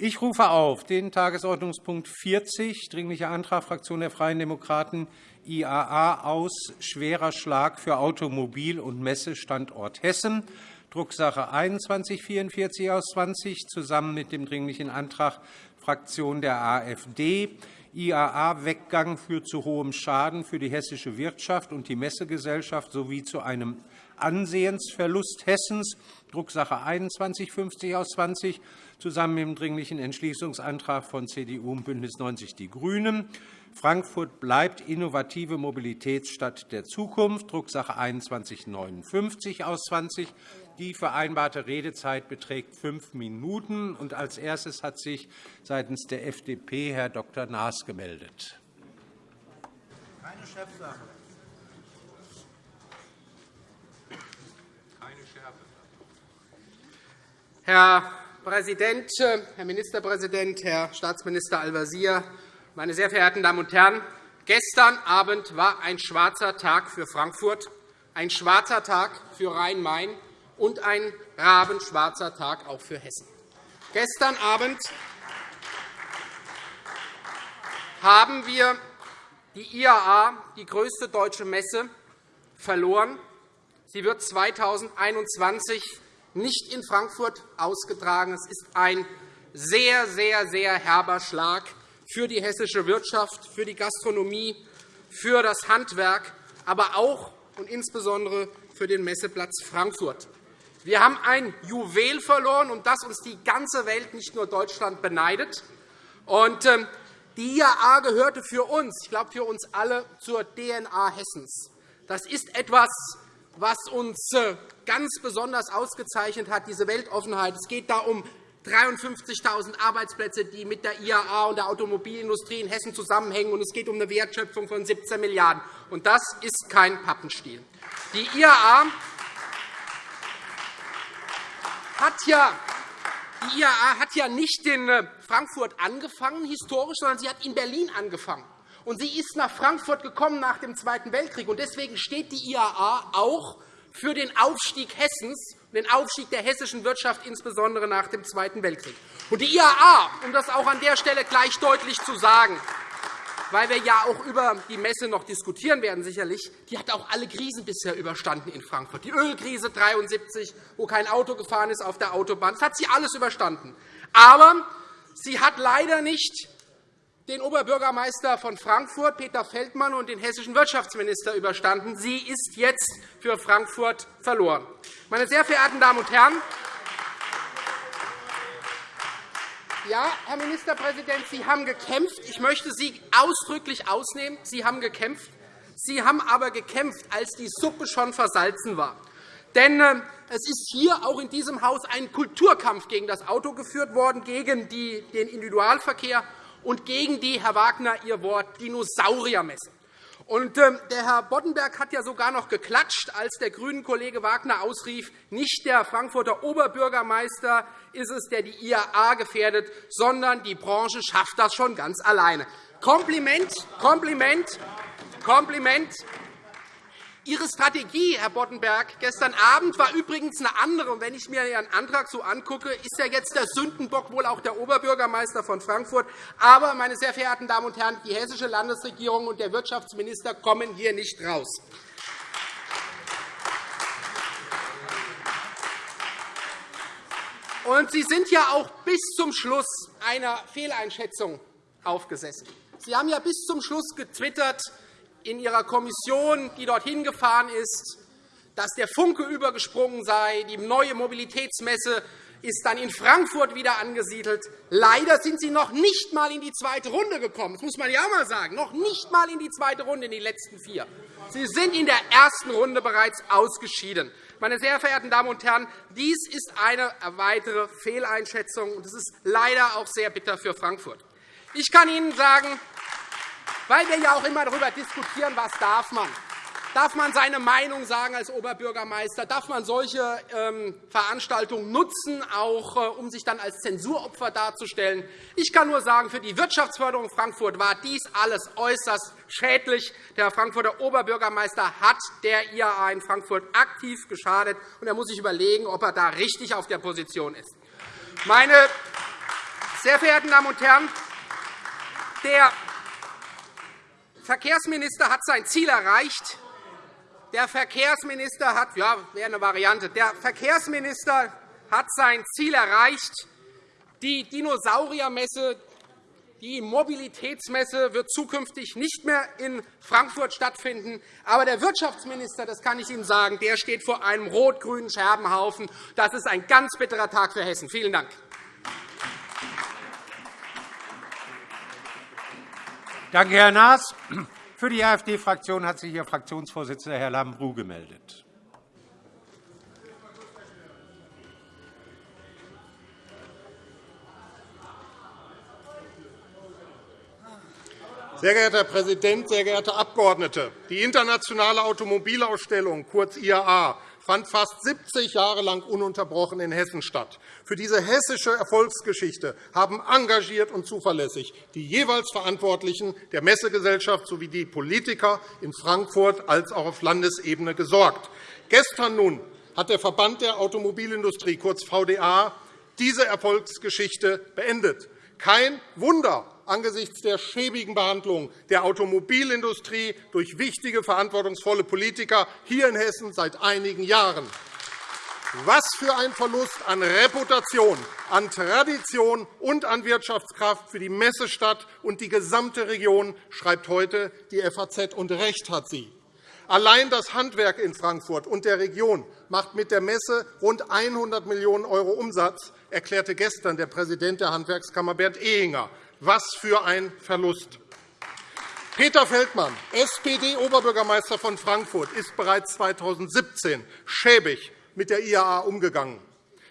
Ich rufe auf den Tagesordnungspunkt 40, Dringlicher Antrag Fraktion der Freien Demokraten IAA aus schwerer Schlag für Automobil- und Messestandort Hessen, Drucksache 2144 aus 20, zusammen mit dem Dringlichen Antrag Fraktion der AfD. IAA-Weggang führt zu hohem Schaden für die hessische Wirtschaft und die Messegesellschaft sowie zu einem Ansehensverlust Hessens, Drucksache 2150 aus 20, zusammen mit dem Dringlichen Entschließungsantrag von CDU und BÜNDNIS 90 die GRÜNEN. Frankfurt bleibt innovative Mobilitätsstadt der Zukunft, Drucksache 2159 aus 20. Die vereinbarte Redezeit beträgt fünf Minuten. Als erstes hat sich seitens der FDP Herr Dr. Naas gemeldet. Keine Chefsache. Herr Präsident, Herr Ministerpräsident, Herr Staatsminister Al-Wazir, meine sehr verehrten Damen und Herren! Gestern Abend war ein schwarzer Tag für Frankfurt, ein schwarzer Tag für Rhein-Main und ein rabenschwarzer Tag auch für Hessen. Gestern Abend haben wir die IAA, die größte deutsche Messe, verloren. Sie wird 2021 nicht in Frankfurt ausgetragen. Es ist ein sehr, sehr, sehr herber Schlag für die hessische Wirtschaft, für die Gastronomie, für das Handwerk, aber auch und insbesondere für den Messeplatz Frankfurt. Wir haben ein Juwel verloren, um das uns die ganze Welt, nicht nur Deutschland, beneidet. Ähm, die IAA gehörte für uns, ich glaube für uns alle, zur DNA Hessens. Das ist etwas, was uns äh, ganz besonders ausgezeichnet hat, diese Weltoffenheit. Es geht da um 53.000 Arbeitsplätze, die mit der IAA und der Automobilindustrie in Hessen zusammenhängen. und Es geht um eine Wertschöpfung von 17 Milliarden €. Das ist kein Pappenstiel. Die IAA hat ja die IAA hat ja nicht in äh, Frankfurt angefangen, historisch, sondern sie hat in Berlin angefangen. Und sie ist nach Frankfurt gekommen nach dem Zweiten Weltkrieg. Und deswegen steht die IAA auch für den Aufstieg Hessens, den Aufstieg der hessischen Wirtschaft, insbesondere nach dem Zweiten Weltkrieg. Und die IAA, um das auch an der Stelle gleich deutlich zu sagen, weil wir ja auch über die Messe noch diskutieren werden, sicherlich, die hat auch alle Krisen bisher überstanden in Frankfurt. Die Ölkrise 1973, wo kein Auto gefahren ist auf der Autobahn, das hat sie alles überstanden. Aber sie hat leider nicht den Oberbürgermeister von Frankfurt, Peter Feldmann, und den hessischen Wirtschaftsminister überstanden. Sie ist jetzt für Frankfurt verloren. Meine sehr verehrten Damen und Herren, Ja, Herr Ministerpräsident, Sie haben gekämpft. Ich möchte Sie ausdrücklich ausnehmen. Sie haben gekämpft. Sie haben aber gekämpft, als die Suppe schon versalzen war. Denn äh, es ist hier auch in diesem Haus ein Kulturkampf gegen das Auto geführt worden, gegen den Individualverkehr und gegen die, Herr Wagner, Ihr Wort, Dinosauriermesse. Und ähm, der Herr Boddenberg hat ja sogar noch geklatscht, als der grünen Kollege Wagner ausrief, nicht der Frankfurter Oberbürgermeister ist es, der die IAA gefährdet, sondern die Branche schafft das schon ganz alleine. Kompliment, Kompliment, Kompliment. Ihre Strategie, Herr Boddenberg, gestern Abend war übrigens eine andere. wenn ich mir Ihren Antrag so angucke, ist ja jetzt der Sündenbock wohl auch der Oberbürgermeister von Frankfurt. Aber, meine sehr verehrten Damen und Herren, die hessische Landesregierung und der Wirtschaftsminister kommen hier nicht raus. Und Sie sind ja auch bis zum Schluss einer Fehleinschätzung aufgesessen. Sie haben ja bis zum Schluss getwittert, in Ihrer Kommission, die dorthin gefahren ist, dass der Funke übergesprungen sei. Die neue Mobilitätsmesse ist dann in Frankfurt wieder angesiedelt. Leider sind Sie noch nicht einmal in die zweite Runde gekommen. Das muss man ja auch einmal sagen. Noch nicht einmal in die zweite Runde in die letzten vier. Sie sind in der ersten Runde bereits ausgeschieden. Meine sehr verehrten Damen und Herren, dies ist eine weitere Fehleinschätzung, und es ist leider auch sehr bitter für Frankfurt. Ich kann Ihnen sagen, weil wir ja auch immer darüber diskutieren, was darf man. Darf man seine Meinung sagen als Oberbürgermeister? Darf man solche ähm, Veranstaltungen nutzen, auch äh, um sich dann als Zensuropfer darzustellen? Ich kann nur sagen, für die Wirtschaftsförderung Frankfurt war dies alles äußerst schädlich. Der Frankfurter Oberbürgermeister hat der IAA in Frankfurt aktiv geschadet, und er muss sich überlegen, ob er da richtig auf der Position ist. Meine Sehr verehrte Damen und Herren, der Verkehrsminister hat sein Ziel erreicht. Der Verkehrsminister hat, ja, wäre eine Variante. Der Verkehrsminister hat sein Ziel erreicht. Die Dinosauriermesse, die Mobilitätsmesse wird zukünftig nicht mehr in Frankfurt stattfinden. Aber der Wirtschaftsminister, das kann ich Ihnen sagen, der steht vor einem rot-grünen Scherbenhaufen. Das ist ein ganz bitterer Tag für Hessen. Vielen Dank. Danke, Herr Naas. Für die AfD-Fraktion hat sich Ihr Fraktionsvorsitzender, Herr Lambrou, gemeldet. Sehr geehrter Herr Präsident, sehr geehrte Abgeordnete! Die Internationale Automobilausstellung, kurz IAA, fand fast 70 Jahre lang ununterbrochen in Hessen statt. Für diese hessische Erfolgsgeschichte haben engagiert und zuverlässig die jeweils Verantwortlichen der Messegesellschaft sowie die Politiker in Frankfurt als auch auf Landesebene gesorgt. Gestern nun hat der Verband der Automobilindustrie, kurz VDA, diese Erfolgsgeschichte beendet. Kein Wunder, angesichts der schäbigen Behandlung der Automobilindustrie durch wichtige, verantwortungsvolle Politiker hier in Hessen seit einigen Jahren. Was für ein Verlust an Reputation, an Tradition und an Wirtschaftskraft für die Messestadt und die gesamte Region, schreibt heute die FAZ, und recht hat sie. Allein das Handwerk in Frankfurt und der Region macht mit der Messe rund 100 Millionen € Umsatz, erklärte gestern der Präsident der Handwerkskammer Bernd Ehinger. Was für ein Verlust! Peter Feldmann, SPD-Oberbürgermeister von Frankfurt, ist bereits 2017 schäbig mit der IAA umgegangen.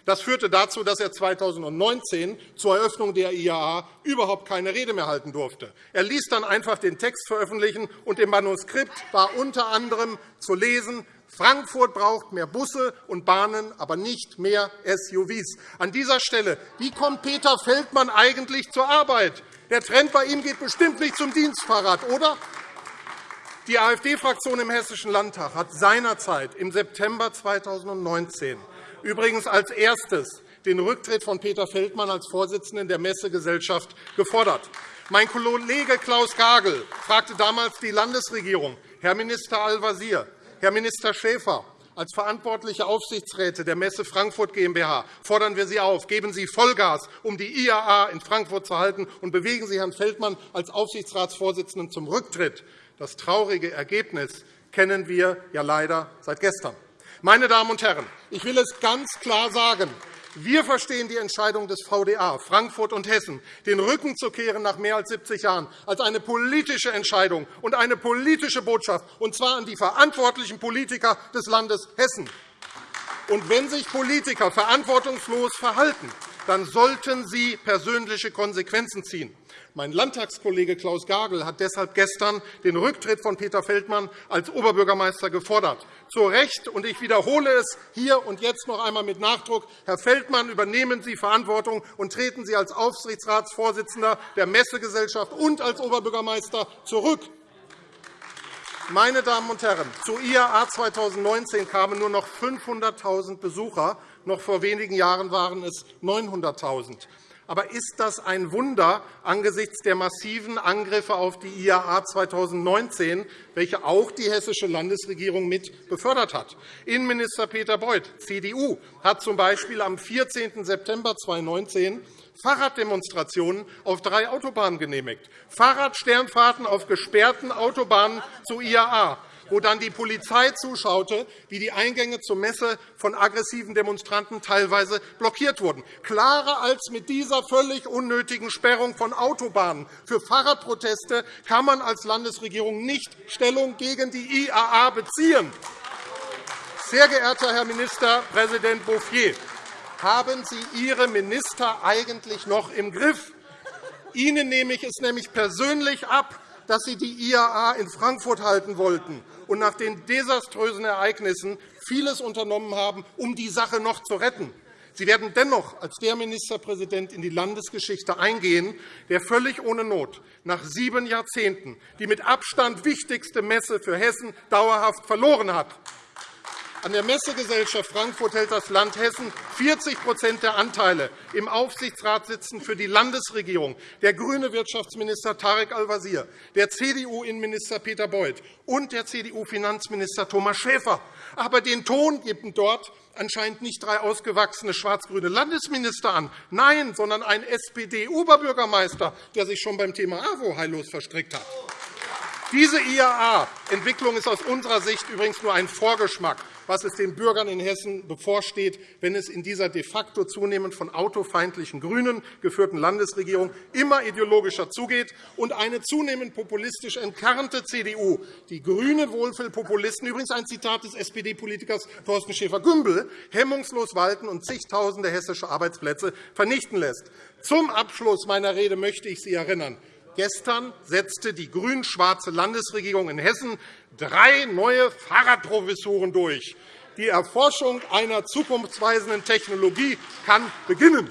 Das führte dazu, dass er 2019 zur Eröffnung der IAA überhaupt keine Rede mehr halten durfte. Er ließ dann einfach den Text veröffentlichen, und im Manuskript war unter anderem zu lesen, Frankfurt braucht mehr Busse und Bahnen, aber nicht mehr SUVs. An dieser Stelle, wie kommt Peter Feldmann eigentlich zur Arbeit? Der Trend bei ihm geht bestimmt nicht zum Dienstfahrrad, oder? Die AfD-Fraktion im Hessischen Landtag hat seinerzeit im September 2019 übrigens als erstes den Rücktritt von Peter Feldmann als Vorsitzenden der Messegesellschaft gefordert. Mein Kollege Klaus Gagel fragte damals die Landesregierung, Herr Minister Al-Wazir, Herr Minister Schäfer, als verantwortliche Aufsichtsräte der Messe Frankfurt GmbH fordern wir Sie auf, geben Sie Vollgas, um die IAA in Frankfurt zu halten, und bewegen Sie Herrn Feldmann als Aufsichtsratsvorsitzenden zum Rücktritt. Das traurige Ergebnis kennen wir ja leider seit gestern. Meine Damen und Herren, ich will es ganz klar sagen. Wir verstehen die Entscheidung des VDA Frankfurt und Hessen, den Rücken zu kehren nach mehr als 70 Jahren, als eine politische Entscheidung und eine politische Botschaft, und zwar an die verantwortlichen Politiker des Landes Hessen. Und wenn sich Politiker verantwortungslos verhalten, dann sollten sie persönliche Konsequenzen ziehen. Mein Landtagskollege Klaus Gagel hat deshalb gestern den Rücktritt von Peter Feldmann als Oberbürgermeister gefordert. Zu Recht, und ich wiederhole es hier und jetzt noch einmal mit Nachdruck, Herr Feldmann, übernehmen Sie Verantwortung und treten Sie als Aufsichtsratsvorsitzender der Messegesellschaft und als Oberbürgermeister zurück. Meine Damen und Herren, zur IAA 2019 kamen nur noch 500.000 Besucher. Noch vor wenigen Jahren waren es 900.000. Aber ist das ein Wunder angesichts der massiven Angriffe auf die IAA 2019, welche auch die hessische Landesregierung mit befördert hat? Innenminister Peter Beuth, CDU, hat z. B. am 14. September 2019 Fahrraddemonstrationen auf drei Autobahnen genehmigt, Fahrradsternfahrten auf gesperrten Autobahnen zu IAA wo dann die Polizei zuschaute, wie die Eingänge zur Messe von aggressiven Demonstranten teilweise blockiert wurden. Klarer als mit dieser völlig unnötigen Sperrung von Autobahnen für Fahrradproteste kann man als Landesregierung nicht Stellung gegen die IAA beziehen. Sehr geehrter Herr Ministerpräsident Bouffier, haben Sie Ihre Minister eigentlich noch im Griff? Ihnen nehme ich es nämlich persönlich ab, dass Sie die IAA in Frankfurt halten wollten und nach den desaströsen Ereignissen vieles unternommen haben, um die Sache noch zu retten. Sie werden dennoch als der Ministerpräsident in die Landesgeschichte eingehen, der völlig ohne Not nach sieben Jahrzehnten die mit Abstand wichtigste Messe für Hessen dauerhaft verloren hat. An der Messegesellschaft Frankfurt hält das Land Hessen 40% der Anteile. Im Aufsichtsrat sitzen für die Landesregierung der grüne Wirtschaftsminister Tarek Al-Wazir, der CDU-Innenminister Peter Beuth und der CDU-Finanzminister Thomas Schäfer. Aber den Ton geben dort anscheinend nicht drei ausgewachsene schwarz-grüne Landesminister an, nein, sondern ein SPD-Oberbürgermeister, der sich schon beim Thema AWO heillos verstrickt hat. Diese IAA-Entwicklung ist aus unserer Sicht übrigens nur ein Vorgeschmack, was es den Bürgern in Hessen bevorsteht, wenn es in dieser de facto zunehmend von autofeindlichen GRÜNEN geführten Landesregierung immer ideologischer zugeht und eine zunehmend populistisch entkernte CDU die grüne Wohlfühlpopulisten, übrigens ein Zitat des SPD-Politikers Thorsten Schäfer-Gümbel, hemmungslos walten und zigtausende hessische Arbeitsplätze vernichten lässt. Zum Abschluss meiner Rede möchte ich Sie erinnern. Gestern setzte die grün-schwarze Landesregierung in Hessen drei neue Fahrradprofessuren durch. Die Erforschung einer zukunftsweisenden Technologie kann beginnen.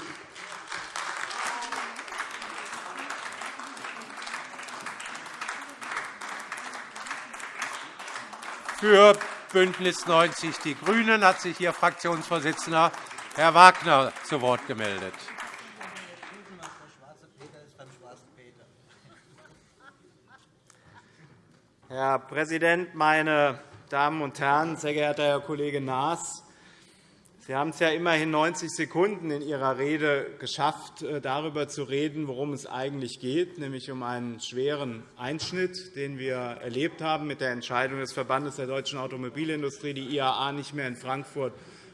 Für BÜNDNIS 90 die GRÜNEN hat sich Ihr Fraktionsvorsitzender Herr Wagner zu Wort gemeldet. Herr Präsident, meine Damen und Herren! Sehr geehrter Herr Kollege Naas, Sie haben es ja immerhin 90 Sekunden in Ihrer Rede geschafft, äh, darüber zu reden, worum es eigentlich geht, nämlich um einen schweren Einschnitt, den wir erlebt haben mit der Entscheidung des Verbandes der deutschen Automobilindustrie, die IAA nicht mehr in Frankfurt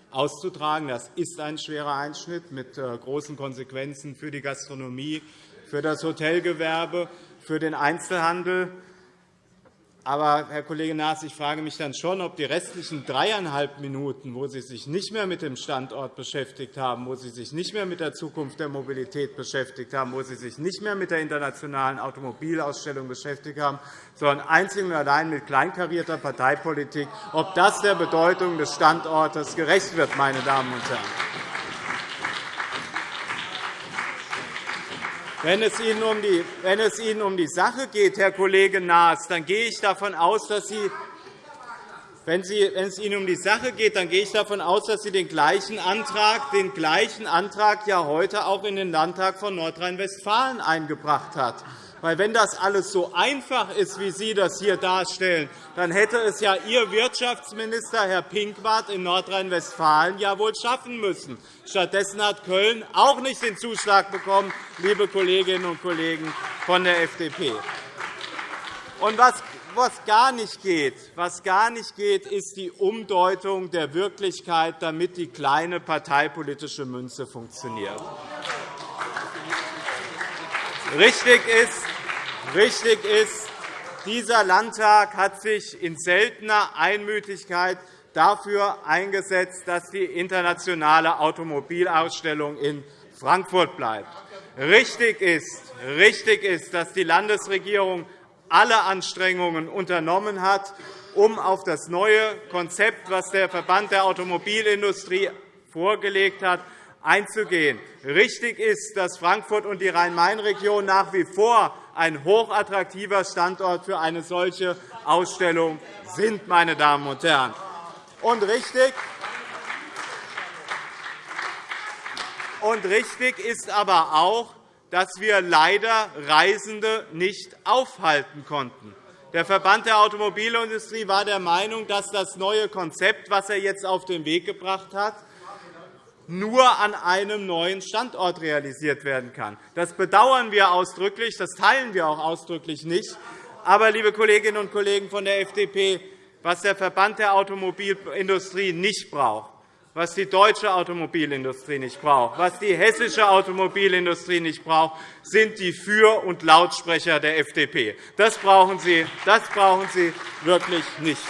auszutragen. Das ist ein schwerer Einschnitt mit äh, großen Konsequenzen für die Gastronomie, für das Hotelgewerbe, für den Einzelhandel. Aber, Herr Kollege Naas, ich frage mich dann schon, ob die restlichen dreieinhalb Minuten, wo Sie sich nicht mehr mit dem Standort beschäftigt haben, wo Sie sich nicht mehr mit der Zukunft der Mobilität beschäftigt haben, wo Sie sich nicht mehr mit der internationalen Automobilausstellung beschäftigt haben, sondern einzig und allein mit kleinkarierter Parteipolitik, ob das der Bedeutung des Standortes gerecht wird, meine Damen und Herren. Wenn es, Ihnen um die, wenn es Ihnen um die Sache geht, Herr Kollege Naas, dann gehe ich davon aus, dass Sie wenn, es Ihnen um die Sache geht, dann gehe ich davon aus, dass Sie den gleichen Antrag, den gleichen Antrag ja heute auch in den Landtag von Nordrhein-Westfalen eingebracht hat. Weil wenn das alles so einfach ist, wie Sie das hier darstellen, dann hätte es ja Ihr Wirtschaftsminister, Herr Pinkwart, in Nordrhein-Westfalen ja wohl schaffen müssen. Stattdessen hat Köln auch nicht den Zuschlag bekommen, liebe Kolleginnen und Kollegen von der FDP. Und was was gar nicht geht, was gar nicht geht, ist die Umdeutung der Wirklichkeit, damit die kleine parteipolitische Münze funktioniert. Richtig ist, richtig ist, dieser Landtag hat sich in seltener Einmütigkeit dafür eingesetzt, dass die internationale Automobilausstellung in Frankfurt bleibt. Richtig ist, richtig ist dass die Landesregierung alle Anstrengungen unternommen hat, um auf das neue Konzept, das der Verband der Automobilindustrie vorgelegt hat, einzugehen. Richtig ist, dass Frankfurt und die Rhein-Main-Region nach wie vor ein hochattraktiver Standort für eine solche Ausstellung sind. Meine Damen und Herren. Und richtig, und richtig ist aber auch, dass wir leider Reisende nicht aufhalten konnten. Der Verband der Automobilindustrie war der Meinung, dass das neue Konzept, das er jetzt auf den Weg gebracht hat, nur an einem neuen Standort realisiert werden kann. Das bedauern wir ausdrücklich, das teilen wir auch ausdrücklich nicht. Aber, liebe Kolleginnen und Kollegen von der FDP, was der Verband der Automobilindustrie nicht braucht, was die deutsche Automobilindustrie nicht braucht, was die hessische Automobilindustrie nicht braucht, sind die Für- und Lautsprecher der FDP. Das brauchen Sie, das brauchen Sie wirklich nicht.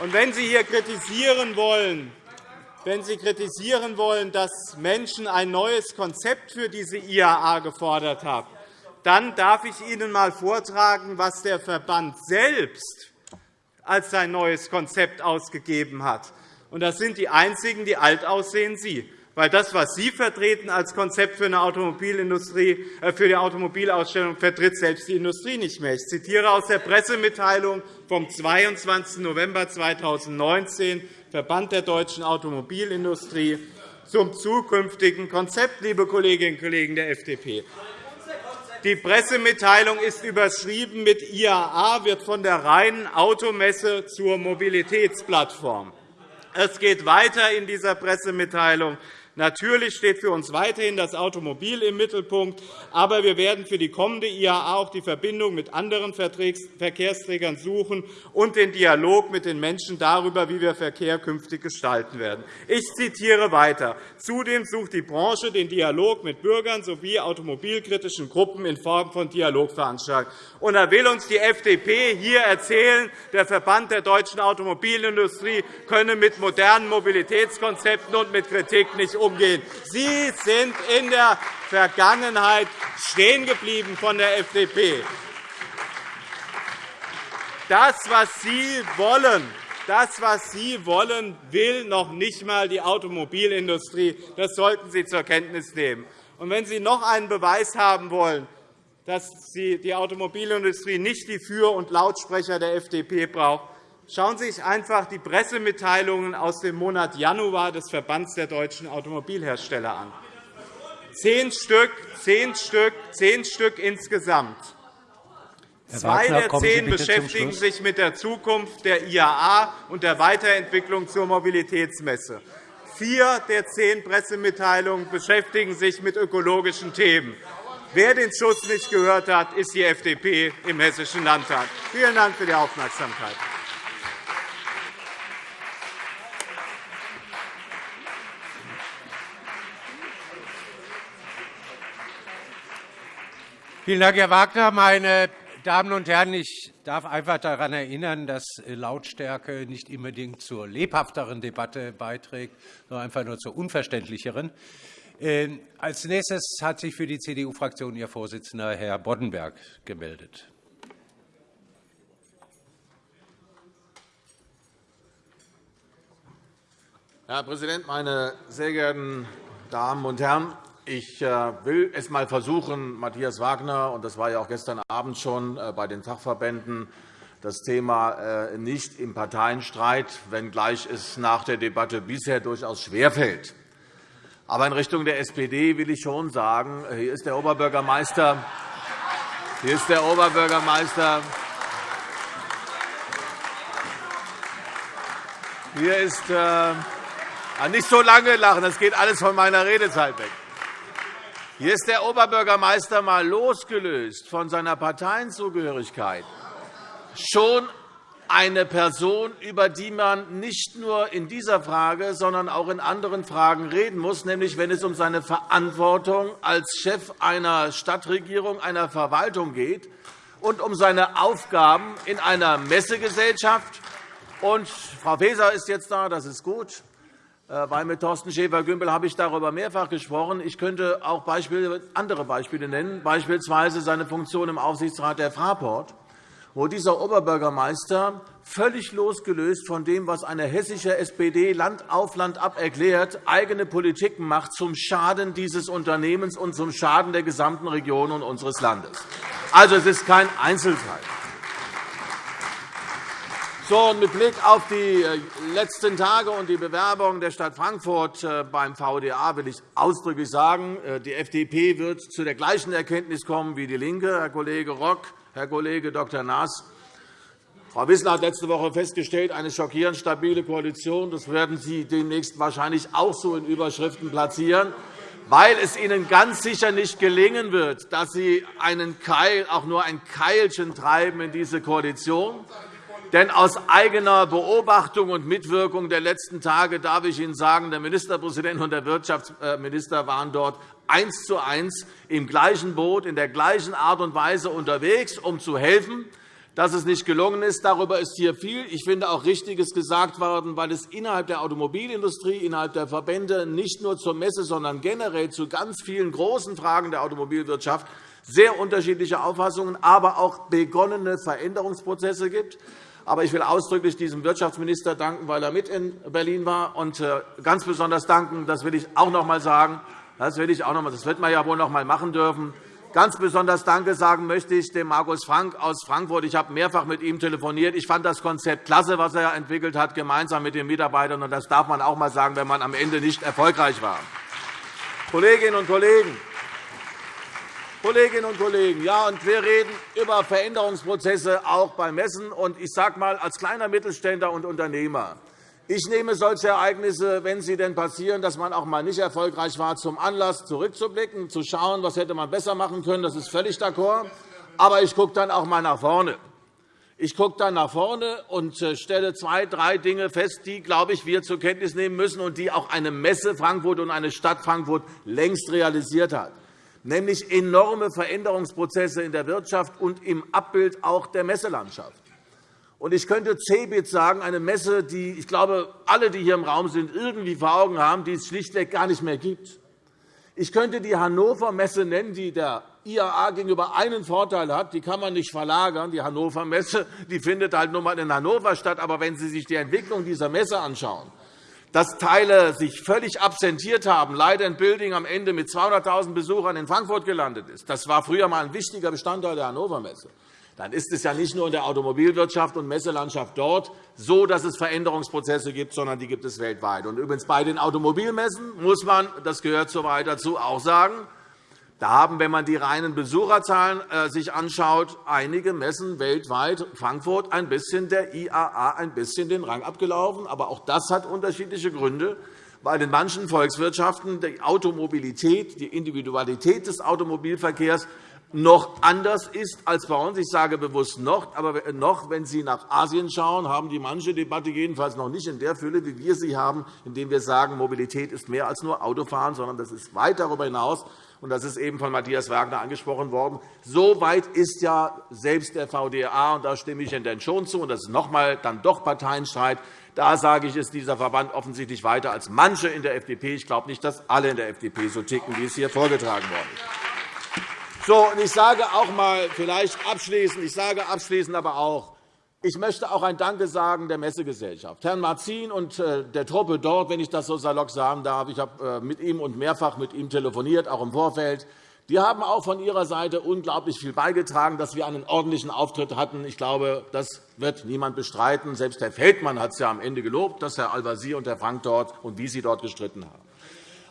Und wenn Sie hier kritisieren wollen, wenn Sie kritisieren wollen, dass Menschen ein neues Konzept für diese IAA gefordert haben, dann darf ich Ihnen einmal vortragen, was der Verband selbst als sein neues Konzept ausgegeben hat. Das sind die einzigen, die alt aussehen, Sie. Weil das, was Sie vertreten als Konzept für, eine Automobilindustrie, äh, für die Automobilausstellung, vertritt selbst die Industrie nicht mehr. Ich zitiere aus der Pressemitteilung vom 22. November 2019, Verband der deutschen Automobilindustrie, zum zukünftigen Konzept, liebe Kolleginnen und Kollegen der FDP. Die Pressemitteilung ist überschrieben mit IAA wird von der reinen Automesse zur Mobilitätsplattform. Es geht weiter in dieser Pressemitteilung. Natürlich steht für uns weiterhin das Automobil im Mittelpunkt, aber wir werden für die kommende IAA auch die Verbindung mit anderen Verkehrsträgern suchen und den Dialog mit den Menschen darüber, wie wir Verkehr künftig gestalten werden. Ich zitiere weiter. Zudem sucht die Branche den Dialog mit Bürgern sowie automobilkritischen Gruppen in Form von Dialogveranstaltungen. Und da will uns die FDP hier erzählen, der Verband der deutschen Automobilindustrie könne mit modernen Mobilitätskonzepten und mit Kritik nicht umgehen. Sie sind in der Vergangenheit stehen geblieben von der FDP. Das, was Sie wollen, das, was Sie wollen, will noch nicht einmal die Automobilindustrie. Das sollten Sie zur Kenntnis nehmen. Und wenn Sie noch einen Beweis haben wollen, dass die Automobilindustrie nicht die Für- und Lautsprecher der FDP braucht, Schauen Sie sich einfach die Pressemitteilungen aus dem Monat Januar des Verbands der deutschen Automobilhersteller an. Zehn Stück, zehn Stück, zehn Stück insgesamt. Zwei der zehn beschäftigen sich mit der Zukunft der IAA und der Weiterentwicklung zur Mobilitätsmesse. Vier der zehn Pressemitteilungen beschäftigen sich mit ökologischen Themen. Wer den Schuss nicht gehört hat, ist die FDP im Hessischen Landtag. Vielen Dank für die Aufmerksamkeit. Vielen Dank, Herr Wagner. Meine Damen und Herren, ich darf einfach daran erinnern, dass Lautstärke nicht unbedingt zur lebhafteren Debatte beiträgt, sondern einfach nur zur unverständlicheren. Ähm, als nächstes hat sich für die CDU-Fraktion Ihr Vorsitzender, Herr Boddenberg, gemeldet. Herr Präsident, meine sehr geehrten Damen und Herren! Ich äh, will es einmal versuchen, Matthias Wagner, und das war ja auch gestern Abend schon äh, bei den Fachverbänden, das Thema äh, nicht im Parteienstreit, wenngleich es nach der Debatte bisher durchaus schwerfällt. Aber in Richtung der SPD will ich schon sagen, hier ist der Oberbürgermeister, hier ist der Oberbürgermeister, hier ist äh, nicht so lange lachen, das geht alles von meiner Redezeit weg. Hier ist der Oberbürgermeister einmal losgelöst von seiner Parteienzugehörigkeit schon eine Person, über die man nicht nur in dieser Frage, sondern auch in anderen Fragen reden muss, nämlich wenn es um seine Verantwortung als Chef einer Stadtregierung, einer Verwaltung geht und um seine Aufgaben in einer Messegesellschaft. Und Frau Faeser ist jetzt da, das ist gut. Äh, weil mit Thorsten Schäfer-Gümbel habe ich darüber mehrfach gesprochen. Ich könnte auch andere Beispiele nennen, beispielsweise seine Funktion im Aufsichtsrat der Fraport, wo dieser Oberbürgermeister völlig losgelöst von dem, was eine hessische SPD Land auf Land ab erklärt, eigene Politik macht zum Schaden dieses Unternehmens und zum Schaden der gesamten Region und unseres Landes. Also, es ist kein Einzelfall. So, mit Blick auf die äh, letzten Tage und die Bewerbung der Stadt Frankfurt äh, beim VDA will ich ausdrücklich sagen, äh, die FDP wird zu der gleichen Erkenntnis kommen wie DIE LINKE, Herr Kollege Rock, Herr Kollege Dr. Naas. Frau Wissler hat letzte Woche festgestellt, eine schockierend stabile Koalition. Das werden Sie demnächst wahrscheinlich auch so in Überschriften platzieren, weil es Ihnen ganz sicher nicht gelingen wird, dass Sie einen Keil, auch nur ein Keilchen treiben in diese Koalition treiben denn aus eigener Beobachtung und Mitwirkung der letzten Tage darf ich Ihnen sagen, der Ministerpräsident und der Wirtschaftsminister waren dort eins zu eins im gleichen Boot, in der gleichen Art und Weise unterwegs, um zu helfen. Dass es nicht gelungen ist, darüber ist hier viel, ich finde auch Richtiges gesagt worden, weil es innerhalb der Automobilindustrie, innerhalb der Verbände nicht nur zur Messe, sondern generell zu ganz vielen großen Fragen der Automobilwirtschaft sehr unterschiedliche Auffassungen, aber auch begonnene Veränderungsprozesse gibt. Aber ich will ausdrücklich diesem Wirtschaftsminister danken, weil er mit in Berlin war. Und äh, ganz besonders danken, das will ich auch noch einmal sagen, das, will ich auch noch einmal, das wird man ja wohl noch einmal machen dürfen. Ganz besonders Danke sagen möchte ich dem Markus Frank aus Frankfurt. Ich habe mehrfach mit ihm telefoniert. Ich fand das Konzept klasse, was er entwickelt hat, gemeinsam mit den Mitarbeitern. Und das darf man auch einmal sagen, wenn man am Ende nicht erfolgreich war. Kolleginnen und Kollegen, Kolleginnen und Kollegen, ja, und wir reden über Veränderungsprozesse auch beim Messen. Und ich sage mal, als kleiner Mittelständler und Unternehmer, ich nehme solche Ereignisse, wenn sie denn passieren, dass man auch einmal nicht erfolgreich war, zum Anlass, zurückzublicken, zu schauen, was hätte man besser machen können. Das ist völlig d'accord. Aber ich gucke dann auch einmal nach vorne. Ich gucke dann nach vorne und äh, stelle zwei, drei Dinge fest, die, glaube ich, wir zur Kenntnis nehmen müssen und die auch eine Messe Frankfurt und eine Stadt Frankfurt längst realisiert hat nämlich enorme Veränderungsprozesse in der Wirtschaft und im Abbild auch der Messelandschaft. Ich könnte CeBIT sagen, eine Messe, die ich glaube, alle, die hier im Raum sind, irgendwie vor Augen haben, die es schlichtweg gar nicht mehr gibt. Ich könnte die Hannover Messe nennen, die der IAA gegenüber einen Vorteil hat. Die kann man nicht verlagern. Die Hannover Messe findet halt nur einmal in Hannover statt. Aber wenn Sie sich die Entwicklung dieser Messe anschauen, dass Teile sich völlig absentiert haben, leider in Building am Ende mit 200.000 Besuchern in Frankfurt gelandet ist. Das war früher einmal ein wichtiger Bestandteil der Hannover Messe. Dann ist es ja nicht nur in der Automobilwirtschaft und Messelandschaft dort so, dass es Veränderungsprozesse gibt, sondern die gibt es weltweit. Und übrigens bei den Automobilmessen muss man, das gehört so weit dazu, auch sagen, da haben, wenn man die reinen Besucherzahlen äh, sich anschaut, einige Messen weltweit Frankfurt ein bisschen der IAA ein bisschen den Rang abgelaufen. Aber auch das hat unterschiedliche Gründe, weil in manchen Volkswirtschaften die Automobilität, die Individualität des Automobilverkehrs noch anders ist als bei uns. Ich sage bewusst noch, aber noch, wenn Sie nach Asien schauen, haben die manche Debatte jedenfalls noch nicht in der Fülle, wie wir sie haben, indem wir sagen, Mobilität ist mehr als nur Autofahren, sondern das ist weit darüber hinaus und das ist eben von Matthias Wagner angesprochen worden. So weit ist ja selbst der VDA, und da stimme ich Ihnen denn schon zu, und das ist noch einmal dann doch Parteienstreit. Da sage ich, ist dieser Verband offensichtlich weiter als manche in der FDP. Ich glaube nicht, dass alle in der FDP so ticken, wie es hier vorgetragen worden ist. So, und ich sage auch einmal, vielleicht abschließend, ich sage abschließend aber auch, ich möchte auch ein Danke sagen der Messegesellschaft, Herrn Marzin und äh, der Truppe dort, wenn ich das so salopp sagen darf. Ich habe äh, mit ihm und mehrfach mit ihm telefoniert, auch im Vorfeld. Die haben auch von ihrer Seite unglaublich viel beigetragen, dass wir einen ordentlichen Auftritt hatten. Ich glaube, das wird niemand bestreiten. Selbst Herr Feldmann hat es ja am Ende gelobt, dass Herr Al-Wazir und Herr Frank dort und wie sie dort gestritten haben.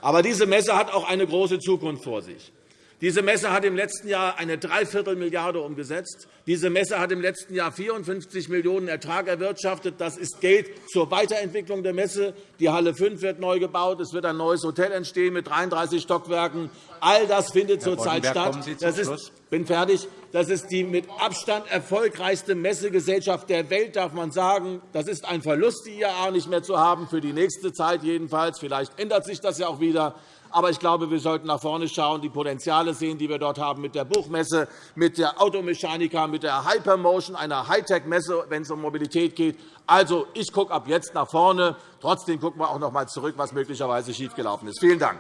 Aber diese Messe hat auch eine große Zukunft vor sich. Diese Messe hat im letzten Jahr eine Dreiviertelmilliarde umgesetzt. Diese Messe hat im letzten Jahr 54 Millionen € Ertrag erwirtschaftet. Das ist Geld zur Weiterentwicklung der Messe. Die Halle 5 wird neu gebaut. Es wird ein neues Hotel entstehen mit 33 Stockwerken. All das findet zurzeit statt. Das ist, bin fertig. Das ist die mit Abstand erfolgreichste Messegesellschaft der Welt, darf man sagen. Das ist ein Verlust, die IAA nicht mehr zu haben, für die nächste Zeit jedenfalls. Vielleicht ändert sich das ja auch wieder. Aber ich glaube, wir sollten nach vorne schauen, die Potenziale sehen, die wir dort haben mit der Buchmesse, mit der Automechanika, mit der Hypermotion, einer Hightech-Messe, wenn es um Mobilität geht. Also, ich gucke ab jetzt nach vorne. Trotzdem gucken wir auch noch einmal zurück, was möglicherweise schiefgelaufen ist. Vielen Dank.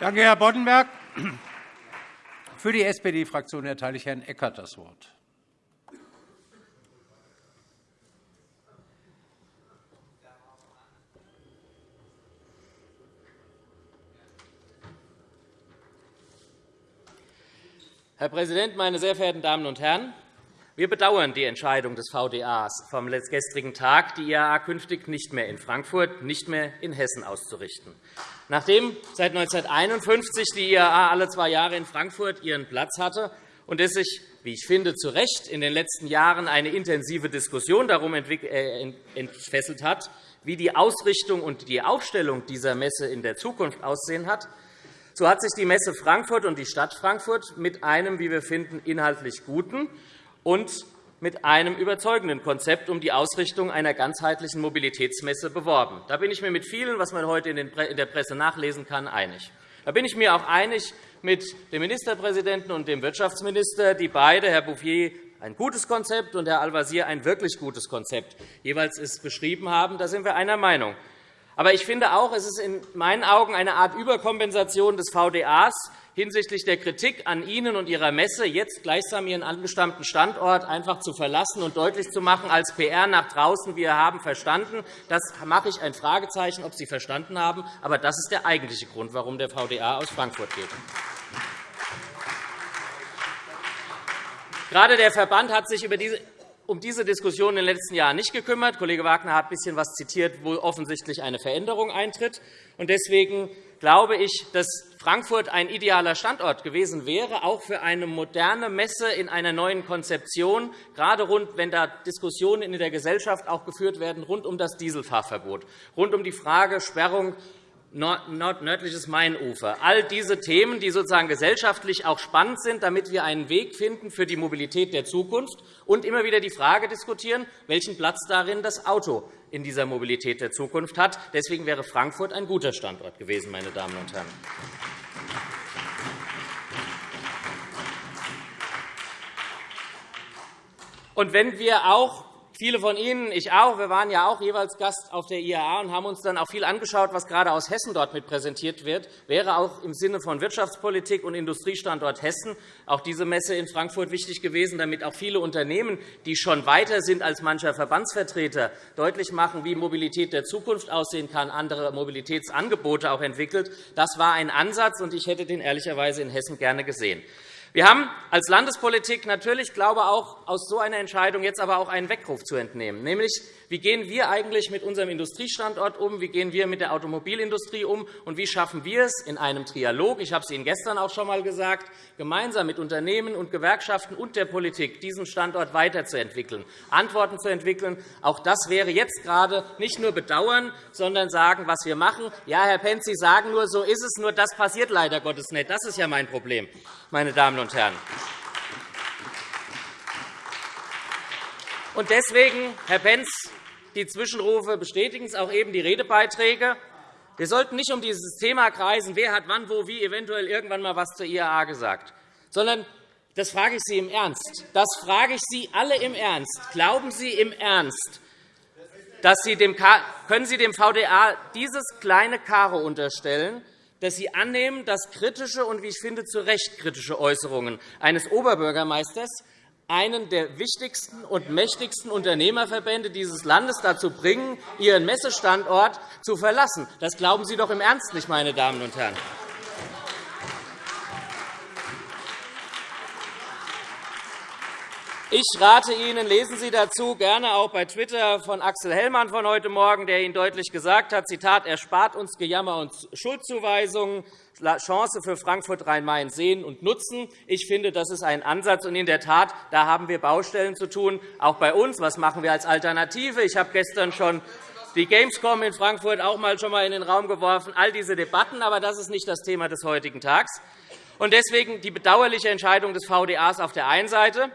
Danke, Herr Boddenberg. Für die SPD-Fraktion erteile ich Herrn Eckert das Wort. Herr Präsident, meine sehr verehrten Damen und Herren! Wir bedauern die Entscheidung des VDAs vom gestrigen Tag, die IAA künftig nicht mehr in Frankfurt, nicht mehr in Hessen auszurichten. Nachdem seit 1951 die IAA alle zwei Jahre in Frankfurt ihren Platz hatte und es sich, wie ich finde, zu Recht in den letzten Jahren eine intensive Diskussion darum äh, entfesselt hat, wie die Ausrichtung und die Aufstellung dieser Messe in der Zukunft aussehen hat, so hat sich die Messe Frankfurt und die Stadt Frankfurt mit einem, wie wir finden, inhaltlich guten und mit einem überzeugenden Konzept um die Ausrichtung einer ganzheitlichen Mobilitätsmesse beworben. Da bin ich mir mit vielen, was man heute in der Presse nachlesen kann, einig. Da bin ich mir auch einig mit dem Ministerpräsidenten und dem Wirtschaftsminister, die beide, Herr Bouffier, ein gutes Konzept und Herr Al-Wazir ein wirklich gutes Konzept jeweils beschrieben haben. Da sind wir einer Meinung. Aber ich finde auch, es ist in meinen Augen eine Art Überkompensation des VDAs hinsichtlich der Kritik an Ihnen und Ihrer Messe, jetzt gleichsam Ihren angestammten Standort einfach zu verlassen und deutlich zu machen als PR nach draußen, wir haben verstanden. Das mache ich ein Fragezeichen, ob Sie verstanden haben. Aber das ist der eigentliche Grund, warum der VDA aus Frankfurt geht. Gerade der Verband hat sich um diese Diskussion in den letzten Jahren nicht gekümmert. Kollege Wagner hat ein bisschen etwas zitiert, wo offensichtlich eine Veränderung eintritt. Deswegen glaube ich, dass Frankfurt ein idealer Standort gewesen wäre, auch für eine moderne Messe in einer neuen Konzeption, gerade rund, wenn da Diskussionen in der Gesellschaft auch geführt werden rund um das Dieselfahrverbot, rund um die Frage Sperrung nördliches Mainufer. All diese Themen, die sozusagen gesellschaftlich auch spannend sind, damit wir einen Weg finden für die Mobilität der Zukunft und immer wieder die Frage diskutieren, welchen Platz darin das Auto in dieser Mobilität der Zukunft hat. Deswegen wäre Frankfurt ein guter Standort gewesen, meine Damen und Herren. Und wenn wir auch Viele von Ihnen, ich auch, wir waren ja auch jeweils Gast auf der IAA und haben uns dann auch viel angeschaut, was gerade aus Hessen dort mit präsentiert wird. Wäre auch im Sinne von Wirtschaftspolitik und Industriestandort Hessen auch diese Messe in Frankfurt wichtig gewesen, damit auch viele Unternehmen, die schon weiter sind als mancher Verbandsvertreter, deutlich machen, wie Mobilität der Zukunft aussehen kann, andere Mobilitätsangebote auch entwickelt. Das war ein Ansatz, und ich hätte den ehrlicherweise in Hessen gerne gesehen. Wir haben als Landespolitik natürlich glaube auch aus so einer Entscheidung jetzt aber auch einen Weckruf zu entnehmen, nämlich wie gehen wir eigentlich mit unserem Industriestandort um, wie gehen wir mit der Automobilindustrie um und wie schaffen wir es in einem Trialog, ich habe es Ihnen gestern auch schon einmal gesagt, gemeinsam mit Unternehmen und Gewerkschaften und der Politik diesen Standort weiterzuentwickeln, Antworten zu entwickeln. Auch das wäre jetzt gerade nicht nur bedauern, sondern sagen, was wir machen. Ja, Herr Pentz, Sie sagen nur, so ist es, nur das passiert leider Gottes nicht. Das ist ja mein Problem, meine Damen und Herren. Und deswegen, Herr Pentz, die Zwischenrufe bestätigen es auch eben die Redebeiträge. Wir sollten nicht um dieses Thema kreisen, wer hat wann, wo, wie eventuell irgendwann einmal etwas zur IAA gesagt, sondern das frage ich Sie im Ernst. Das frage ich Sie alle im Ernst. Glauben Sie im Ernst, dass Sie dem, können Sie dem VDA dieses kleine Karo unterstellen, dass Sie annehmen, dass kritische und, wie ich finde, zu Recht kritische Äußerungen eines Oberbürgermeisters einen der wichtigsten und mächtigsten Unternehmerverbände dieses Landes dazu bringen, ihren Messestandort zu verlassen. Das glauben Sie doch im Ernst nicht, meine Damen und Herren. Ich rate Ihnen, lesen Sie dazu gerne auch bei Twitter von Axel Hellmann von heute Morgen, der Ihnen deutlich gesagt hat, Zitat, er spart uns Gejammer und Schuldzuweisungen, Chance für Frankfurt Rhein-Main sehen und nutzen. Ich finde, das ist ein Ansatz. Und in der Tat, da haben wir Baustellen zu tun, auch bei uns. Was machen wir als Alternative? Ich habe gestern schon die Gamescom in Frankfurt auch mal schon mal in den Raum geworfen. All diese Debatten, aber das ist nicht das Thema des heutigen Tags. Und deswegen die bedauerliche Entscheidung des VDAs auf der einen Seite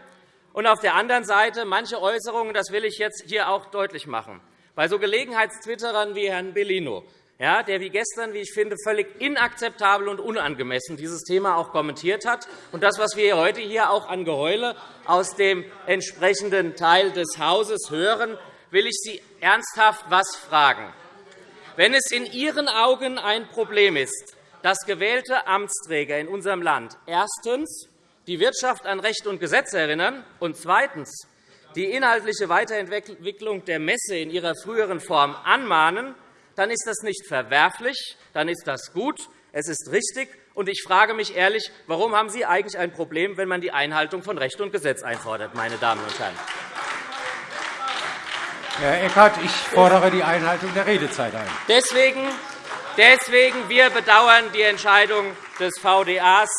und auf der anderen Seite manche Äußerungen, das will ich jetzt hier auch deutlich machen, bei so Gelegenheitstwitterern wie Herrn Bellino, ja, der wie gestern, wie ich finde, völlig inakzeptabel und unangemessen dieses Thema auch kommentiert hat. Und das, was wir heute hier auch an Geheule aus dem entsprechenden Teil des Hauses hören, will ich Sie ernsthaft etwas fragen. Wenn es in Ihren Augen ein Problem ist, dass gewählte Amtsträger in unserem Land erstens die Wirtschaft an Recht und Gesetz erinnern und zweitens die inhaltliche Weiterentwicklung der Messe in ihrer früheren Form anmahnen, dann ist das nicht verwerflich, dann ist das gut, es ist richtig. Und ich frage mich ehrlich, warum haben Sie eigentlich ein Problem, wenn man die Einhaltung von Recht und Gesetz einfordert, meine Damen und Herren? Herr Eckert, ich fordere die Einhaltung der Redezeit ein. Deswegen, deswegen wir bedauern die Entscheidung des VDAs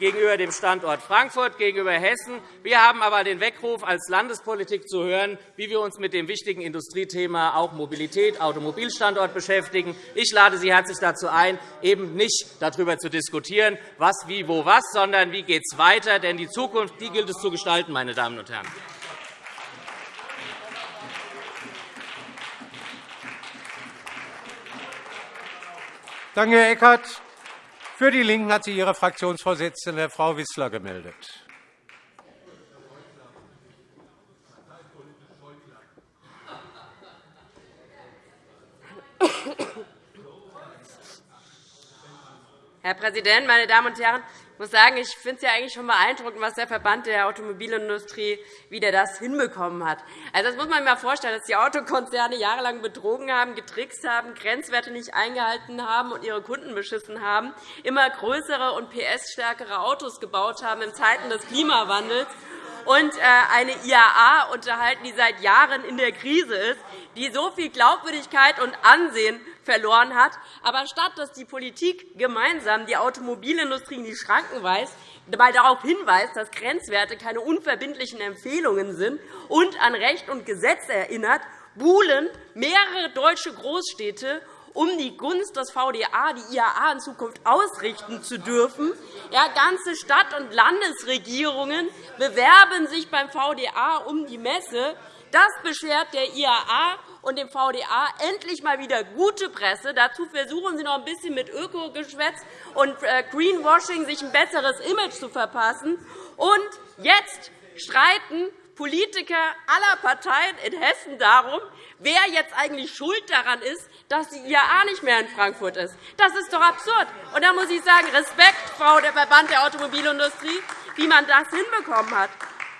gegenüber dem Standort Frankfurt, gegenüber Hessen. Wir haben aber den Weckruf als Landespolitik zu hören, wie wir uns mit dem wichtigen Industriethema auch Mobilität, Automobilstandort beschäftigen. Ich lade Sie herzlich dazu ein, eben nicht darüber zu diskutieren, was, wie, wo, was, sondern wie geht es weiter. Denn die Zukunft die gilt es zu gestalten, meine Damen und Herren. Danke, Herr Eckert. Für die LINKEN hat sich ihre Fraktionsvorsitzende, Frau Wissler, gemeldet. Herr Präsident, meine Damen und Herren! Ich muss sagen, ich finde es ja eigentlich schon beeindruckend, was der Verband der Automobilindustrie wieder das hinbekommen hat. Also, das muss man sich einmal vorstellen, dass die Autokonzerne jahrelang betrogen haben, getrickst haben, Grenzwerte nicht eingehalten haben und ihre Kunden beschissen haben, immer größere und PS-stärkere Autos gebaut haben in Zeiten des Klimawandels und äh, eine IAA unterhalten, die seit Jahren in der Krise ist, die so viel Glaubwürdigkeit und Ansehen verloren hat. Aber statt dass die Politik gemeinsam die Automobilindustrie in die Schranken weist, dabei darauf hinweist, dass Grenzwerte keine unverbindlichen Empfehlungen sind und an Recht und Gesetz erinnert, buhlen mehrere deutsche Großstädte um die Gunst des VDA, die IAA in Zukunft ausrichten zu dürfen. Ja, ganze Stadt- und Landesregierungen bewerben sich beim VDA um die Messe. Das beschert der IAA und dem VDA endlich mal wieder gute Presse. Dazu versuchen Sie noch ein bisschen mit Ökogeschwätz und äh, Greenwashing sich ein besseres Image zu verpassen. Und jetzt streiten Politiker aller Parteien in Hessen darum, wer jetzt eigentlich schuld daran ist, dass die IAA nicht mehr in Frankfurt ist. Das ist doch absurd. Und da muss ich sagen, Respekt, Frau der Verband der Automobilindustrie, wie man das hinbekommen hat.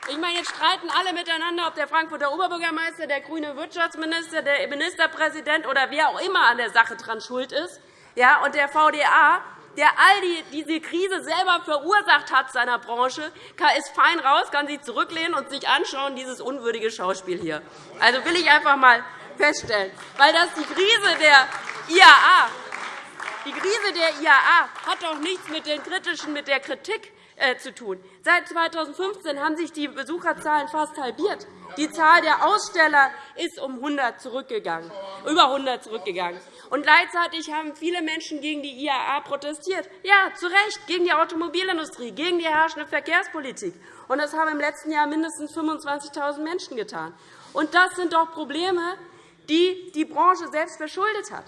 Ich meine, jetzt streiten alle miteinander, ob der Frankfurter Oberbürgermeister, der grüne Wirtschaftsminister, der Ministerpräsident oder wer auch immer an der Sache dran schuld ist. Ja, und der VDA der all die, diese Krise selber verursacht hat seiner Branche, ist fein raus, kann sich zurücklehnen und sich anschauen, dieses unwürdige Schauspiel hier. Also will ich einfach einmal feststellen, weil das die Krise der IAA die Krise der IAA hat doch nichts mit, den kritischen, mit der Kritik zu tun. Seit 2015 haben sich die Besucherzahlen fast halbiert. Die Zahl der Aussteller ist um 100 zurückgegangen, über 100 zurückgegangen. Und gleichzeitig haben viele Menschen gegen die IAA protestiert. Ja, zu Recht, gegen die Automobilindustrie, gegen die herrschende Verkehrspolitik. Und das haben im letzten Jahr mindestens 25.000 Menschen getan. Und das sind doch Probleme, die die Branche selbst verschuldet hat.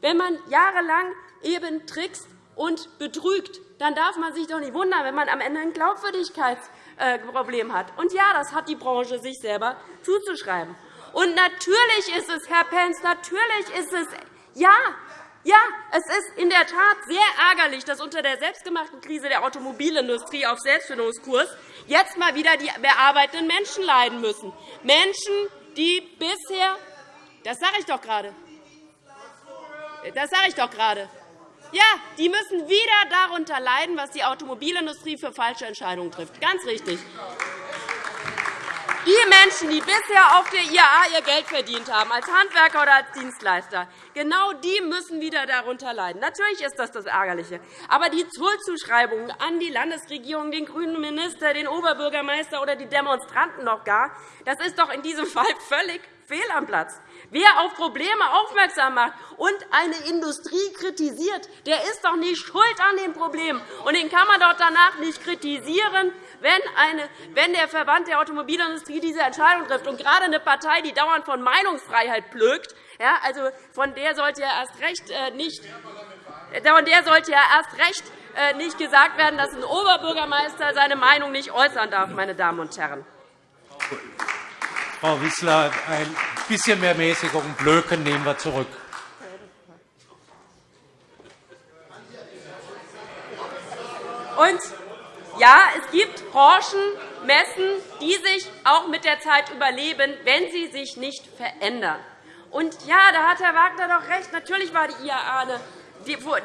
Wenn man jahrelang eben trickst und betrügt, dann darf man sich doch nicht wundern, wenn man am Ende ein Glaubwürdigkeitsproblem hat. Und ja, das hat die Branche sich selber zuzuschreiben. Und natürlich ist es, Herr Pentz, natürlich ist es ja, ja, es ist in der Tat sehr ärgerlich, dass unter der selbstgemachten Krise der Automobilindustrie auf Selbstfindungskurs jetzt einmal wieder die bearbeitenden Menschen leiden müssen. Menschen, die bisher das sage ich doch gerade. Das sage ich doch gerade. Ja, die müssen wieder darunter leiden, was die Automobilindustrie für falsche Entscheidungen trifft. Ganz richtig. Die Menschen, die bisher auf der IAA ihr Geld verdient haben, als Handwerker oder als Dienstleister, genau die müssen wieder darunter leiden. Natürlich ist das das Ärgerliche. Aber die Schuldzuschreibungen an die Landesregierung, den grünen Minister, den Oberbürgermeister oder die Demonstranten noch gar, das ist doch in diesem Fall völlig fehl am Platz. Wer auf Probleme aufmerksam macht und eine Industrie kritisiert, der ist doch nicht schuld an den Problemen. Und den kann man doch danach nicht kritisieren, wenn, eine, wenn der Verband der Automobilindustrie diese Entscheidung trifft. Und gerade eine Partei, die dauernd von Meinungsfreiheit plögt, ja, also von der sollte ja erst recht äh, nicht von der sollte ja erst recht äh, nicht gesagt werden, dass ein Oberbürgermeister seine Meinung nicht äußern darf, meine Damen und Herren. Frau Wissler, ein bisschen mehr Mäßigung. Blöken nehmen wir zurück. Und ja, es gibt Branchen, Messen, die sich auch mit der Zeit überleben, wenn sie sich nicht verändern. Und ja, da hat Herr Wagner doch recht. Natürlich war die IAA eine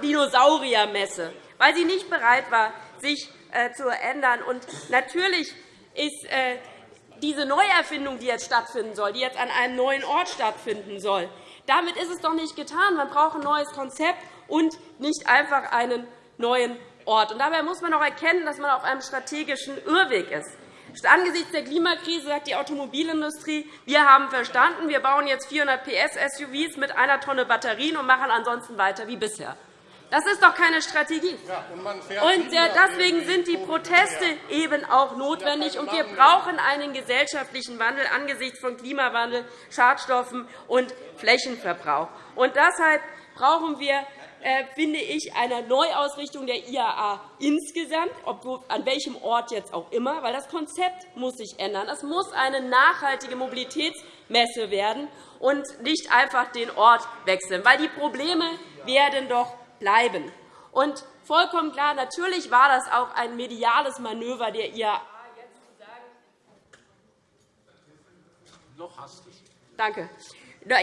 Dinosauriermesse, weil sie nicht bereit war, sich äh, zu ändern. Und natürlich ist äh, diese Neuerfindung, die jetzt stattfinden soll, die jetzt an einem neuen Ort stattfinden soll, damit ist es doch nicht getan. Man braucht ein neues Konzept und nicht einfach einen neuen Ort. Und dabei muss man auch erkennen, dass man auf einem strategischen Irrweg ist. Angesichts der Klimakrise sagt die Automobilindustrie, wir haben verstanden, wir bauen jetzt 400 PS SUVs mit einer Tonne Batterien und machen ansonsten weiter wie bisher. Das ist doch keine Strategie. Und deswegen sind die Proteste eben auch notwendig. Und wir brauchen einen gesellschaftlichen Wandel angesichts von Klimawandel, Schadstoffen und Flächenverbrauch. Und deshalb brauchen wir äh, finde ich, einer Neuausrichtung der IAA insgesamt, an welchem Ort jetzt auch immer, weil das Konzept muss sich ändern. Es muss eine nachhaltige Mobilitätsmesse werden und nicht einfach den Ort wechseln, weil die Probleme werden doch bleiben. Und vollkommen klar, natürlich war das auch ein mediales Manöver der IAA. Noch hast Danke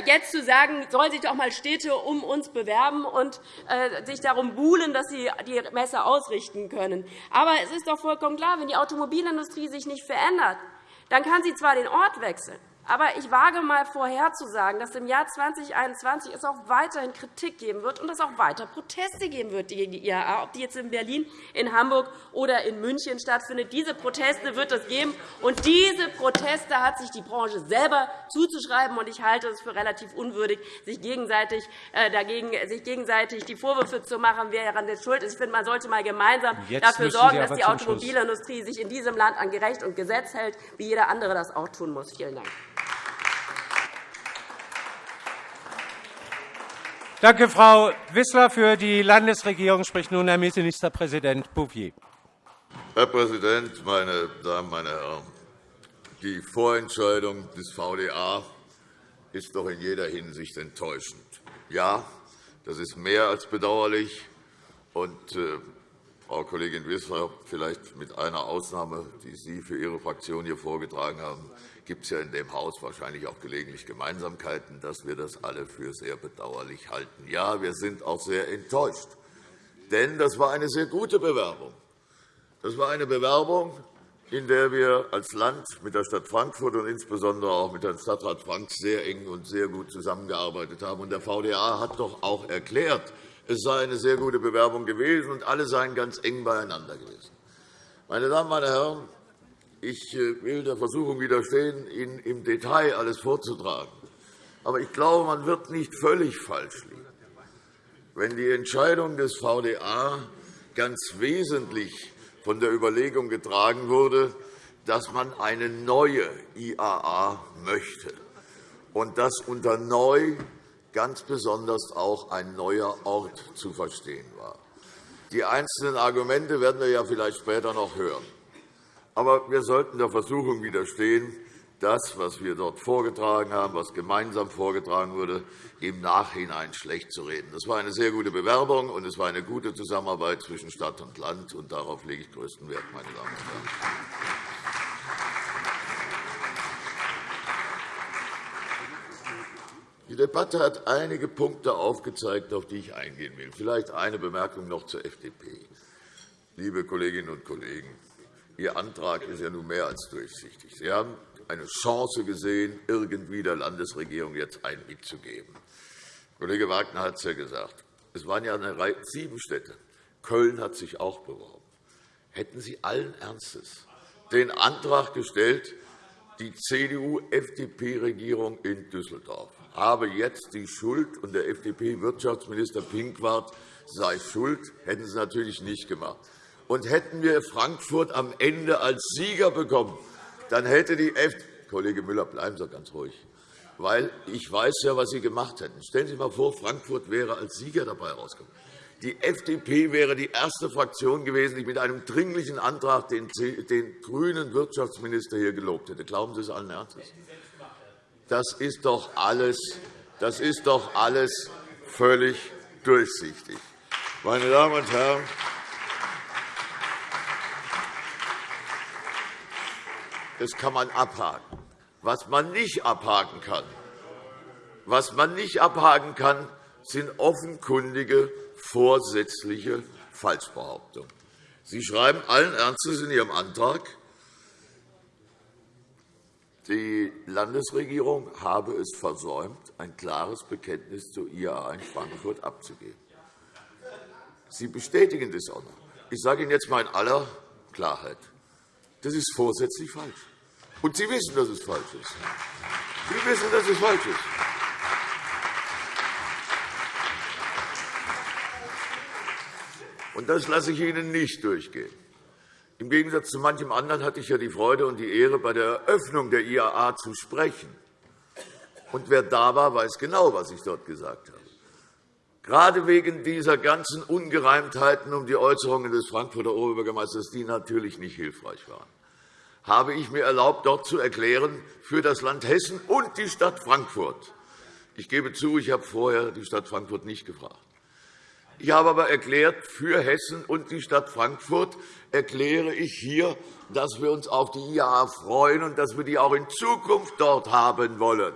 jetzt zu sagen, sollen sich doch einmal Städte um uns bewerben und äh, sich darum buhlen, dass sie die Messe ausrichten können. Aber es ist doch vollkommen klar, wenn die Automobilindustrie sich nicht verändert, dann kann sie zwar den Ort wechseln, aber ich wage einmal vorherzusagen, dass im Jahr 2021 es auch weiterhin Kritik geben wird und es auch weiter Proteste geben wird gegen die IAA, ob die jetzt in Berlin, in Hamburg oder in München stattfindet. Diese Proteste wird es geben, und diese Proteste hat sich die Branche selber zuzuschreiben. Und ich halte es für relativ unwürdig, sich gegenseitig, äh, dagegen, sich gegenseitig die Vorwürfe zu machen, wer daran schuld ist. Ich finde, man sollte einmal gemeinsam Jetzt dafür sorgen, dass die Automobilindustrie sich in diesem Land an Gerecht und Gesetz hält, wie jeder andere das auch tun muss. Vielen Dank. Danke, Frau Wissler. Für die Landesregierung spricht nun Herr Ministerpräsident Bouvier. Herr Präsident, meine Damen, meine Herren! Die Vorentscheidung des VDA ist doch in jeder Hinsicht enttäuschend. Ja, das ist mehr als bedauerlich. Und, äh, Frau Kollegin Wissler, vielleicht mit einer Ausnahme, die Sie für Ihre Fraktion hier vorgetragen haben, gibt es ja in dem Haus wahrscheinlich auch gelegentlich Gemeinsamkeiten, dass wir das alle für sehr bedauerlich halten. Ja, wir sind auch sehr enttäuscht, denn das war eine sehr gute Bewerbung. Das war eine Bewerbung, in der wir als Land mit der Stadt Frankfurt und insbesondere auch mit Herrn Stadtrat Frank sehr eng und sehr gut zusammengearbeitet haben. Der VDA hat doch auch erklärt, es sei eine sehr gute Bewerbung gewesen, und alle seien ganz eng beieinander gewesen. Meine Damen, meine Herren, ich äh, will der Versuchung widerstehen, Ihnen im Detail alles vorzutragen. Aber ich glaube, man wird nicht völlig falsch liegen, wenn die Entscheidung des VDA ganz wesentlich von der Überlegung getragen wurde, dass man eine neue IAA möchte und dass unter neu ganz besonders auch ein neuer Ort zu verstehen war. Die einzelnen Argumente werden wir ja vielleicht später noch hören. Aber wir sollten der Versuchung widerstehen, das, was wir dort vorgetragen haben, was gemeinsam vorgetragen wurde, im Nachhinein schlecht zu reden. Das war eine sehr gute Bewerbung, und es war eine gute Zusammenarbeit zwischen Stadt und Land. Und darauf lege ich größten Wert, meine Damen und Herren. Die Debatte hat einige Punkte aufgezeigt, auf die ich eingehen will. Vielleicht eine Bemerkung noch zur FDP. Liebe Kolleginnen und Kollegen, Ihr Antrag ist ja nun mehr als durchsichtig. Sie haben eine Chance gesehen, irgendwie der Landesregierung jetzt ein mitzugeben. Kollege Wagner hat es ja gesagt. Es waren ja eine Reihe, sieben Städte. Köln hat sich auch beworben. Hätten Sie allen Ernstes den Antrag gestellt, die CDU-FDP-Regierung in Düsseldorf habe jetzt die Schuld, und der FDP-Wirtschaftsminister Pinkwart sei schuld, hätten Sie natürlich nicht gemacht und hätten wir Frankfurt am Ende als Sieger bekommen, dann hätte die FDP Kollege Müller, bleiben Sie ganz ruhig, weil ich weiß ja, was Sie gemacht hätten. Stellen Sie sich einmal vor, Frankfurt wäre als Sieger dabei herausgekommen. Die FDP wäre die erste Fraktion gewesen, die mit einem dringlichen Antrag den, grünen Wirtschaftsminister hier gelobt hätte. Glauben Sie es allen Ernstes? Das ist doch alles, das ist doch alles völlig durchsichtig. Meine Damen und Herren, Das kann man abhaken. Was man nicht abhaken kann, was man nicht abhaken kann, sind offenkundige vorsätzliche Falschbehauptungen. Sie schreiben allen Ernstes in Ihrem Antrag, die Landesregierung habe es versäumt, ein klares Bekenntnis zur IAA in Frankfurt abzugeben. Sie bestätigen das auch noch. Ich sage Ihnen jetzt einmal in aller Klarheit. Das ist vorsätzlich falsch. Und Sie wissen, dass es falsch ist. Sie wissen, dass es falsch ist. Und das lasse ich Ihnen nicht durchgehen. Im Gegensatz zu manchem anderen hatte ich ja die Freude und die Ehre, bei der Eröffnung der IAA zu sprechen. Und wer da war, weiß genau, was ich dort gesagt habe. Gerade wegen dieser ganzen Ungereimtheiten um die Äußerungen des Frankfurter Oberbürgermeisters, die natürlich nicht hilfreich waren habe ich mir erlaubt, dort zu erklären, für das Land Hessen und die Stadt Frankfurt. Ich gebe zu, ich habe vorher die Stadt Frankfurt nicht gefragt. Ich habe aber erklärt, für Hessen und die Stadt Frankfurt erkläre ich hier, dass wir uns auf die IAA freuen und dass wir die auch in Zukunft dort haben wollen.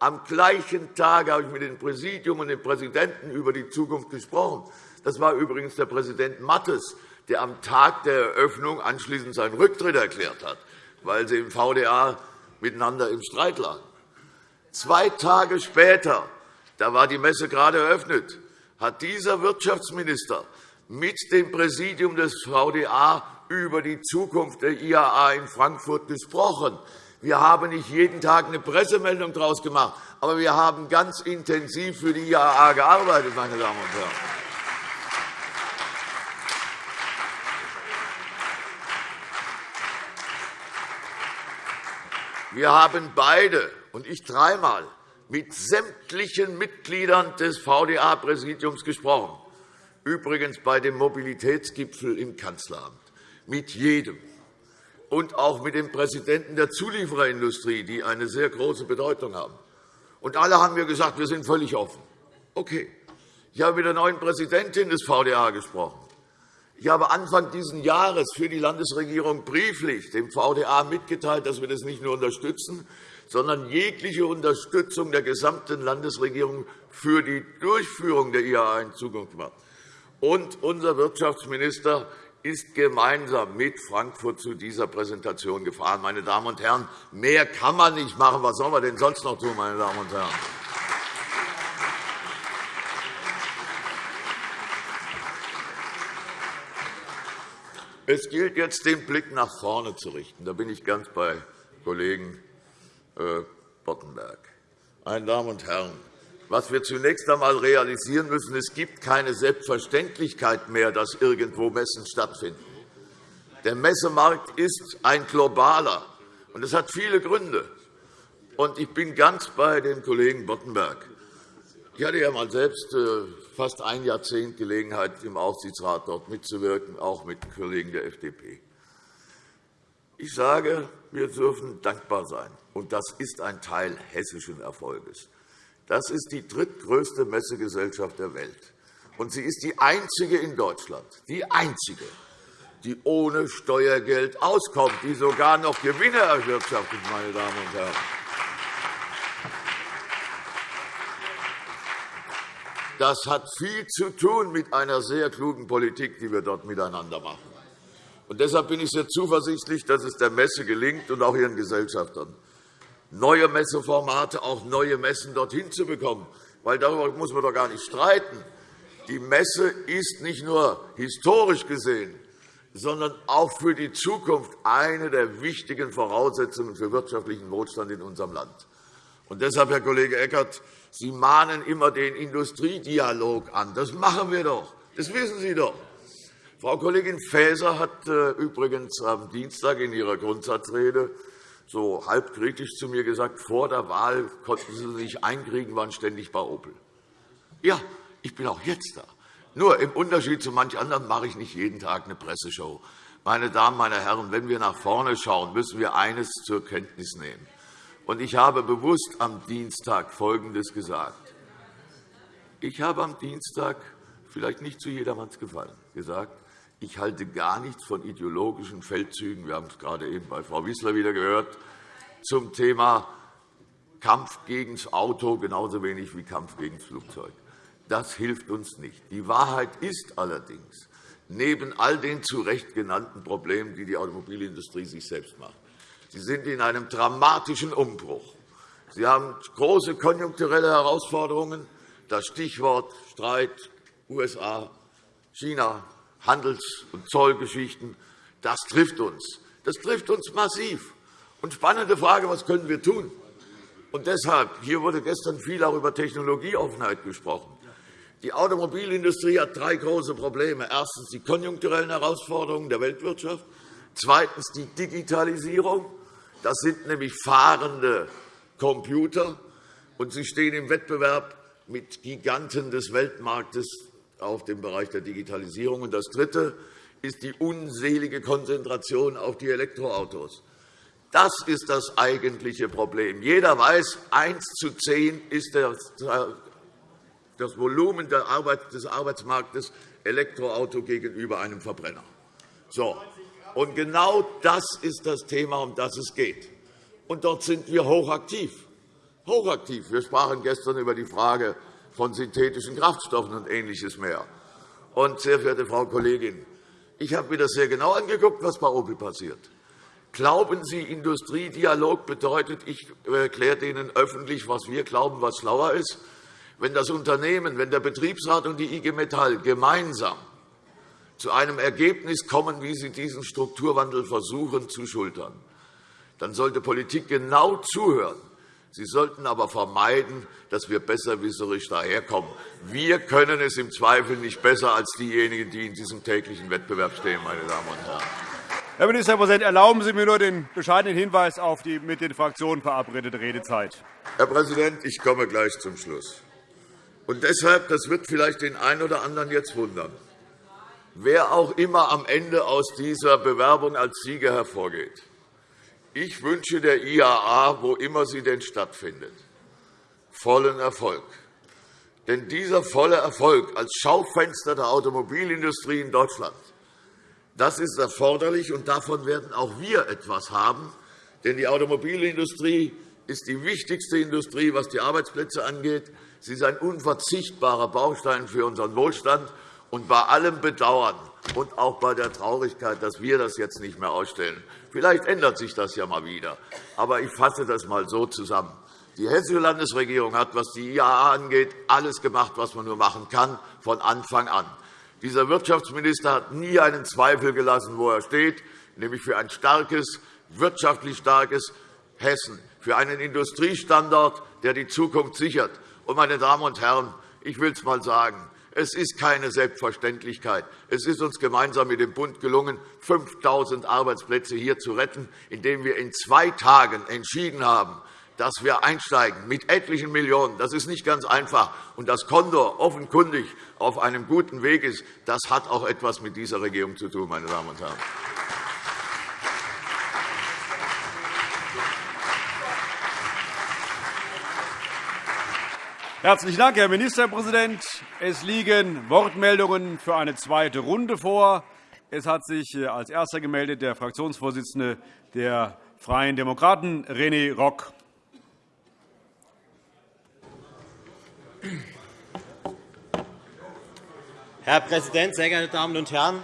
Am gleichen Tag habe ich mit dem Präsidium und dem Präsidenten über die Zukunft gesprochen. Das war übrigens der Präsident Mattes, der am Tag der Eröffnung anschließend seinen Rücktritt erklärt hat, weil sie im VDA miteinander im Streit lagen. Zwei Tage später, da war die Messe gerade eröffnet, hat dieser Wirtschaftsminister mit dem Präsidium des VDA über die Zukunft der IAA in Frankfurt gesprochen. Wir haben nicht jeden Tag eine Pressemeldung daraus gemacht, aber wir haben ganz intensiv für die IAA gearbeitet, meine Damen und Herren. Wir haben beide, und ich dreimal, mit sämtlichen Mitgliedern des VDA-Präsidiums gesprochen, übrigens bei dem Mobilitätsgipfel im Kanzleramt, mit jedem, und auch mit den Präsidenten der Zuliefererindustrie, die eine sehr große Bedeutung haben. Und alle haben mir gesagt, wir sind völlig offen. Okay. Ich habe mit der neuen Präsidentin des VDA gesprochen. Ich habe Anfang dieses Jahres für die Landesregierung brieflich dem VDA mitgeteilt, dass wir das nicht nur unterstützen, sondern jegliche Unterstützung der gesamten Landesregierung für die Durchführung der IAA in Zukunft machen. Und unser Wirtschaftsminister ist gemeinsam mit Frankfurt zu dieser Präsentation gefahren. Meine Damen und Herren, mehr kann man nicht machen. Was soll man denn sonst noch tun, meine Damen und Herren? Es gilt jetzt, den Blick nach vorne zu richten. Da bin ich ganz bei Kollegen äh, Boddenberg. Meine Damen und Herren, was wir zunächst einmal realisieren müssen, es gibt keine Selbstverständlichkeit mehr, dass irgendwo Messen stattfinden. Der Messemarkt ist ein globaler, und das hat viele Gründe. Ich bin ganz bei dem Kollegen Boddenberg. Ich hatte ja mal selbst äh, fast ein Jahrzehnt Gelegenheit, im Aufsichtsrat dort mitzuwirken, auch mit Kollegen der FDP. Ich sage, wir dürfen dankbar sein, und das ist ein Teil hessischen Erfolges. Das ist die drittgrößte Messegesellschaft der Welt. Und sie ist die einzige in Deutschland, die einzige, die ohne Steuergeld auskommt, die sogar noch Gewinne erwirtschaftet, meine Damen und Herren. Das hat viel zu tun mit einer sehr klugen Politik, die wir dort miteinander machen. Und deshalb bin ich sehr zuversichtlich, dass es der Messe gelingt und auch ihren Gesellschaftern, neue Messeformate, auch neue Messen dorthin zu bekommen. Weil darüber muss man doch gar nicht streiten. Die Messe ist nicht nur historisch gesehen, sondern auch für die Zukunft eine der wichtigen Voraussetzungen für wirtschaftlichen Wohlstand in unserem Land. Und deshalb, Herr Kollege Eckert, Sie mahnen immer den Industriedialog an. Das machen wir doch. Das wissen Sie doch. Frau Kollegin Faeser hat äh, übrigens am Dienstag in ihrer Grundsatzrede so halb kritisch zu mir gesagt, vor der Wahl konnten Sie sich einkriegen, waren ständig bei Opel. Ja, ich bin auch jetzt da. Nur im Unterschied zu manch anderen mache ich nicht jeden Tag eine Presseshow. Meine Damen, meine Herren, wenn wir nach vorne schauen, müssen wir eines zur Kenntnis nehmen. Und ich habe bewusst am Dienstag Folgendes gesagt. Ich habe am Dienstag, vielleicht nicht zu jedermanns Gefallen, gesagt, ich halte gar nichts von ideologischen Feldzügen. Wir haben es gerade eben bei Frau Wissler wieder gehört, zum Thema Kampf gegen das Auto genauso wenig wie Kampf gegen das Flugzeug. Das hilft uns nicht. Die Wahrheit ist allerdings, neben all den zu Recht genannten Problemen, die die Automobilindustrie sich selbst macht, Sie sind in einem dramatischen Umbruch. Sie haben große konjunkturelle Herausforderungen. Das Stichwort Streit USA, China, Handels- und Zollgeschichten, das trifft uns. Das trifft uns massiv. Und spannende Frage, was können wir tun? Und deshalb, hier wurde gestern viel auch über Technologieoffenheit gesprochen. Die Automobilindustrie hat drei große Probleme. Erstens die konjunkturellen Herausforderungen der Weltwirtschaft, zweitens die Digitalisierung das sind nämlich fahrende Computer, und sie stehen im Wettbewerb mit Giganten des Weltmarktes auf dem Bereich der Digitalisierung. Und das Dritte ist die unselige Konzentration auf die Elektroautos. Das ist das eigentliche Problem. Jeder weiß, 1 zu 10 ist das Volumen des Arbeitsmarktes Elektroauto gegenüber einem Verbrenner. So. Und genau das ist das Thema, um das es geht. Und dort sind wir hochaktiv. Hochaktiv. Wir sprachen gestern über die Frage von synthetischen Kraftstoffen und Ähnliches mehr. Und, sehr verehrte Frau Kollegin, ich habe mir das sehr genau angeguckt, was bei Opel passiert. Glauben Sie, Industriedialog bedeutet, ich erkläre Ihnen öffentlich, was wir glauben, was schlauer ist? Wenn das Unternehmen, wenn der Betriebsrat und die IG Metall gemeinsam zu einem Ergebnis kommen, wie sie diesen Strukturwandel versuchen zu schultern, dann sollte Politik genau zuhören. Sie sollten aber vermeiden, dass wir besserwisserisch daherkommen. Wir können es im Zweifel nicht besser als diejenigen, die in diesem täglichen Wettbewerb stehen, meine Damen und Herren. Herr Ministerpräsident, erlauben Sie mir nur den bescheidenen Hinweis auf die mit den Fraktionen verabredete Redezeit. Herr Präsident, ich komme gleich zum Schluss. Und deshalb, das wird vielleicht den einen oder anderen jetzt wundern, wer auch immer am Ende aus dieser Bewerbung als Sieger hervorgeht. Ich wünsche der IAA, wo immer sie denn stattfindet, vollen Erfolg. Denn dieser volle Erfolg als Schaufenster der Automobilindustrie in Deutschland das ist erforderlich, und davon werden auch wir etwas haben. Denn die Automobilindustrie ist die wichtigste Industrie, was die Arbeitsplätze angeht. Sie ist ein unverzichtbarer Baustein für unseren Wohlstand. Und bei allem Bedauern und auch bei der Traurigkeit, dass wir das jetzt nicht mehr ausstellen, vielleicht ändert sich das ja mal wieder. Aber ich fasse das einmal so zusammen. Die Hessische Landesregierung hat, was die IAA angeht, alles gemacht, was man nur machen kann, von Anfang an. Dieser Wirtschaftsminister hat nie einen Zweifel gelassen, wo er steht, nämlich für ein starkes, wirtschaftlich starkes Hessen, für einen Industriestandort, der die Zukunft sichert. meine Damen und Herren, ich will es einmal sagen. Es ist keine Selbstverständlichkeit. Es ist uns gemeinsam mit dem Bund gelungen, 5.000 Arbeitsplätze hier zu retten, indem wir in zwei Tagen entschieden haben, dass wir einsteigen mit etlichen Millionen. Das ist nicht ganz einfach. Und dass Condor offenkundig auf einem guten Weg ist, das hat auch etwas mit dieser Regierung zu tun, meine Damen und Herren. Herzlichen Dank, Herr Ministerpräsident. Es liegen Wortmeldungen für eine zweite Runde vor. Es hat sich äh, als Erster gemeldet der Fraktionsvorsitzende der Freien Demokraten, René Rock. Herr Präsident, sehr geehrte Damen und Herren!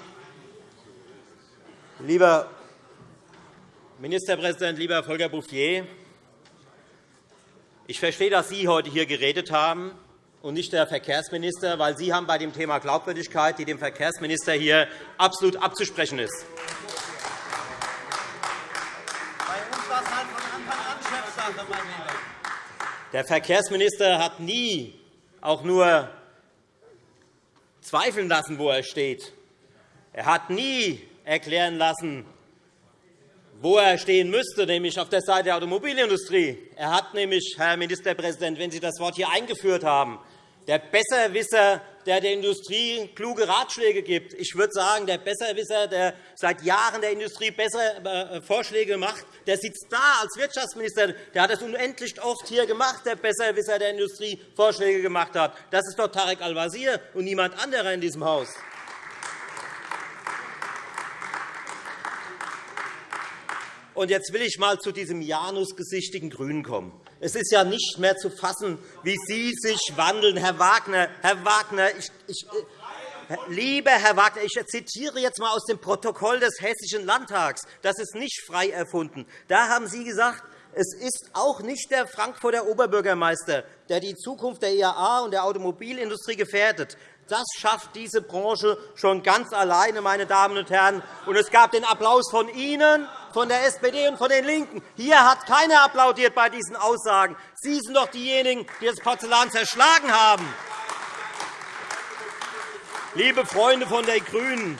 Lieber Ministerpräsident, lieber Volker Bouffier, ich verstehe, dass Sie heute hier geredet haben und nicht der Verkehrsminister, weil Sie haben bei dem Thema Glaubwürdigkeit, die dem Verkehrsminister hier absolut abzusprechen ist. Bei uns war es halt. Der Verkehrsminister hat nie auch nur zweifeln lassen, wo er steht. Er hat nie erklären lassen, wo er stehen müsste, nämlich auf der Seite der Automobilindustrie. Er hat nämlich, Herr Ministerpräsident, wenn Sie das Wort hier eingeführt haben, der Besserwisser, der der Industrie kluge Ratschläge gibt. Ich würde sagen, der Besserwisser, der seit Jahren der Industrie bessere äh, Vorschläge macht, der sitzt da als Wirtschaftsminister. Der hat das unendlich oft hier gemacht, der Besserwisser der Industrie Vorschläge gemacht hat. Das ist doch Tarek Al-Wazir und niemand anderer in diesem Haus. Und jetzt will ich einmal zu diesem janusgesichtigen Grünen kommen. Es ist ja nicht mehr zu fassen, wie Sie sich wandeln, Herr Wagner. Herr Wagner, ich, ich, äh, Lieber Herr Wagner, ich zitiere jetzt einmal aus dem Protokoll des Hessischen Landtags. Das ist nicht frei erfunden. Da haben Sie gesagt, es ist auch nicht der Frankfurter Oberbürgermeister, der die Zukunft der IAA und der Automobilindustrie gefährdet. Das schafft diese Branche schon ganz alleine, meine Damen und Herren. Und es gab den Applaus von Ihnen, von der SPD und von den LINKEN. Hier hat keiner applaudiert bei diesen Aussagen. Sie sind doch diejenigen, die das Porzellan zerschlagen haben. Liebe Freunde von den GRÜNEN,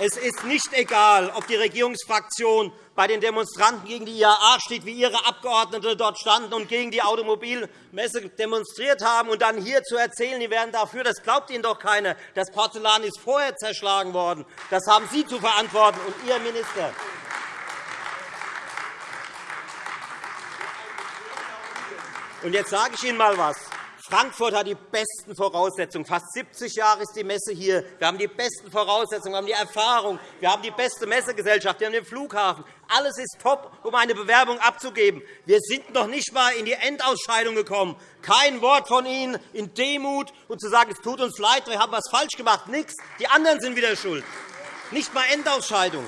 es ist nicht egal, ob die Regierungsfraktion bei den Demonstranten gegen die IAA steht, wie Ihre Abgeordnete dort standen und gegen die Automobilmesse demonstriert haben, und dann hier zu erzählen, die wären dafür, das glaubt Ihnen doch keiner. Das Porzellan ist vorher zerschlagen worden. Das haben Sie zu verantworten und Ihr Minister. Und jetzt sage ich Ihnen einmal etwas. Frankfurt hat die besten Voraussetzungen. Fast 70 Jahre ist die Messe hier. Wir haben die besten Voraussetzungen, wir haben die Erfahrung, wir haben die beste Messegesellschaft, wir haben den Flughafen. Alles ist top, um eine Bewerbung abzugeben. Wir sind noch nicht einmal in die Endausscheidung gekommen. Kein Wort von Ihnen in Demut und zu sagen, es tut uns leid, wir haben etwas falsch gemacht. Nichts. Die anderen sind wieder schuld. Nicht einmal Endausscheidung.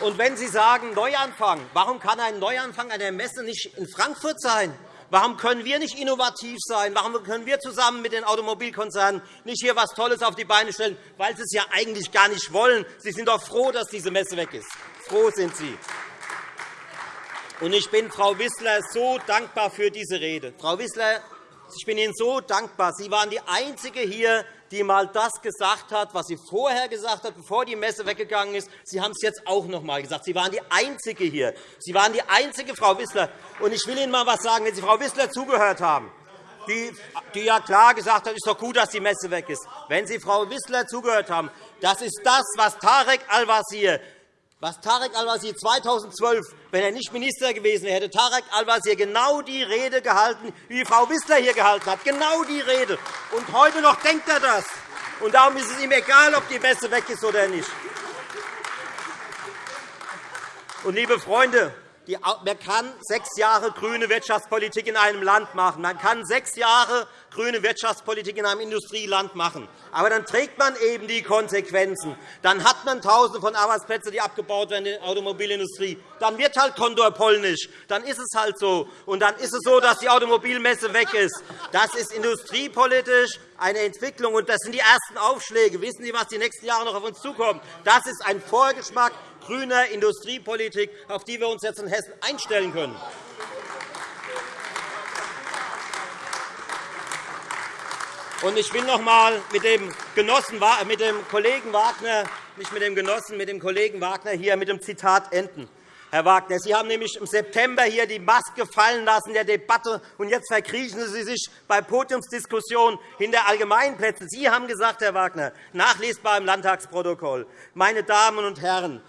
Und wenn Sie sagen Neuanfang, warum kann ein Neuanfang einer Messe nicht in Frankfurt sein? Warum können wir nicht innovativ sein? Warum können wir zusammen mit den Automobilkonzernen nicht hier etwas Tolles auf die Beine stellen? Weil sie es ja eigentlich gar nicht wollen. Sie sind doch froh, dass diese Messe weg ist. Froh sind Sie. Und ich bin Frau Wissler so dankbar für diese Rede. Frau Wissler, ich bin Ihnen so dankbar. Sie waren die Einzige hier, die einmal das gesagt hat, was sie vorher gesagt hat, bevor die Messe weggegangen ist. Sie haben es jetzt auch noch einmal gesagt. Sie waren die Einzige hier. Sie waren die einzige Frau Wissler. Und ich will Ihnen einmal etwas sagen, wenn Sie Frau Wissler zugehört haben. Die, die ja klar gesagt hat, es ist doch gut, dass die Messe weg ist. Wenn Sie Frau Wissler zugehört haben, das ist das, was Tarek Al-Wazir was Tarek Al-Wazir 2012, wenn er nicht Minister gewesen wäre, hätte Tarek Al-Wazir genau die Rede gehalten, wie Frau Wissler hier gehalten hat. Genau die Rede. Und heute noch denkt er das. Und darum ist es ihm egal, ob die Messe weg ist oder nicht. Und, liebe Freunde, man kann sechs Jahre grüne Wirtschaftspolitik in einem Land machen. Man kann sechs Jahre grüne Wirtschaftspolitik in einem Industrieland machen. Aber dann trägt man eben die Konsequenzen. Dann hat man Tausende von Arbeitsplätzen, die abgebaut werden in der Automobilindustrie. Dann wird halt Kondor polnisch. Dann ist es halt so. Und dann ist es so, dass die Automobilmesse weg ist. Das ist industriepolitisch eine Entwicklung, und das sind die ersten Aufschläge. Wissen Sie, was die nächsten Jahre noch auf uns zukommt? Das ist ein Vorgeschmack grüner Industriepolitik, auf die wir uns jetzt in Hessen einstellen können. ich will noch einmal mit dem, Genossen, mit dem Kollegen Wagner, nicht mit dem Genossen, mit dem Kollegen Wagner hier mit dem Zitat enden. Herr Wagner, Sie haben nämlich im September hier die Maske fallen lassen der Debatte, und jetzt verkriechen Sie sich bei Podiumsdiskussionen hinter Allgemeinplätzen. Sie haben gesagt, Herr Wagner, nachlesbar im Landtagsprotokoll, meine Damen und Herren,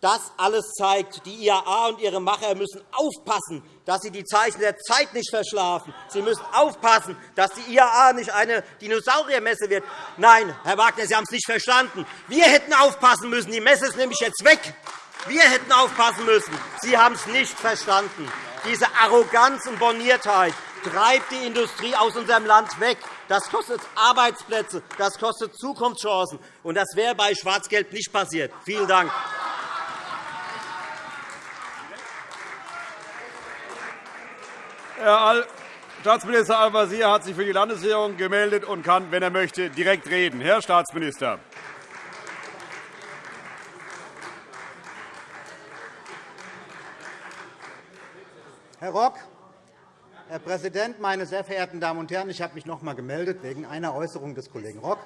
das alles zeigt, die IAA und ihre Macher müssen aufpassen, dass sie die Zeichen der Zeit nicht verschlafen. Sie müssen aufpassen, dass die IAA nicht eine Dinosauriermesse wird. Nein, Herr Wagner, Sie haben es nicht verstanden. Wir hätten aufpassen müssen. Die Messe ist nämlich jetzt weg. Wir hätten aufpassen müssen. Sie haben es nicht verstanden. Diese Arroganz und Borniertheit treibt die Industrie aus unserem Land weg. Das kostet Arbeitsplätze, das kostet Zukunftschancen. Und das wäre bei Schwarz-Gelb nicht passiert. Vielen Dank. Herr Staatsminister Al-Wazir hat sich für die Landesregierung gemeldet und kann, wenn er möchte, direkt reden. Herr Staatsminister. Herr Rock, Herr Präsident, meine sehr verehrten Damen und Herren! Ich habe mich noch einmal gemeldet wegen einer Äußerung des Kollegen Rock.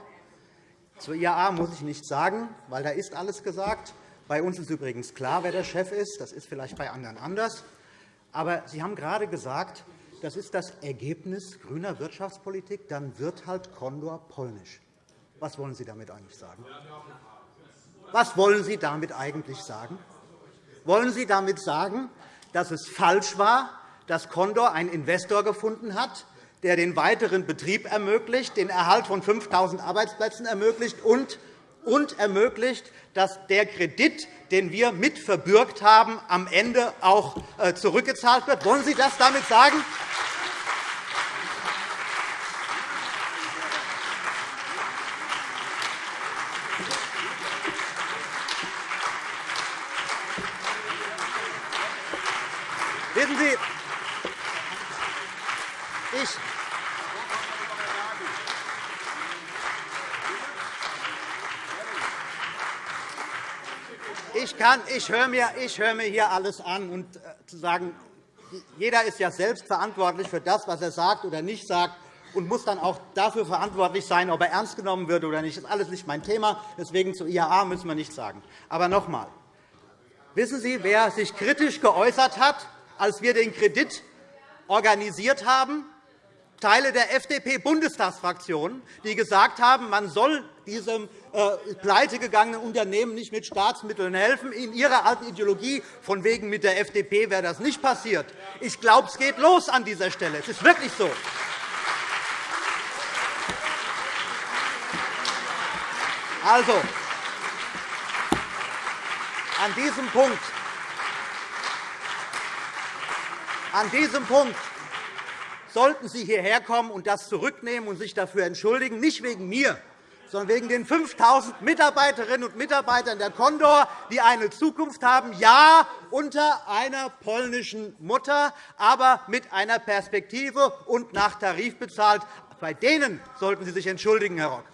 Zur IAA muss ich nichts sagen, weil da ist alles gesagt. Bei uns ist übrigens klar, wer der Chef ist. Das ist vielleicht bei anderen anders. Aber Sie haben gerade gesagt, das ist das Ergebnis grüner Wirtschaftspolitik. Dann wird halt Condor polnisch. Was wollen Sie damit eigentlich sagen? Was wollen Sie damit eigentlich sagen? Wollen Sie damit sagen, dass es falsch war, dass Condor einen Investor gefunden hat, der den weiteren Betrieb ermöglicht, den Erhalt von 5.000 Arbeitsplätzen ermöglicht und und ermöglicht, dass der Kredit, den wir mit verbürgt haben, am Ende auch äh, zurückgezahlt wird. Wollen Sie das damit sagen? Wissen Sie, ich ich, kann, ich höre mir, ich mir hier alles an. Und äh, zu sagen, jeder ist ja selbst verantwortlich für das, was er sagt oder nicht sagt und muss dann auch dafür verantwortlich sein, ob er ernst genommen wird oder nicht. Das ist alles nicht mein Thema. Deswegen zur IAA müssen wir nichts sagen. Aber noch einmal. Wissen Sie, wer sich kritisch geäußert hat, als wir den Kredit organisiert haben? Teile der FDP-Bundestagsfraktion, die gesagt haben, man soll diesem äh, pleitegegangenen Unternehmen nicht mit Staatsmitteln helfen. In ihrer alten Ideologie, von wegen mit der FDP wäre das nicht passiert. Ich glaube, es geht los an dieser Stelle. Es ist wirklich so. Also, an diesem Punkt, an diesem Punkt sollten Sie hierher kommen und das zurücknehmen und sich dafür entschuldigen, nicht wegen mir, sondern wegen den 5.000 Mitarbeiterinnen und Mitarbeitern der Condor, die eine Zukunft haben, ja, unter einer polnischen Mutter, aber mit einer Perspektive und nach Tarif bezahlt. Bei denen sollten Sie sich entschuldigen, Herr Rock.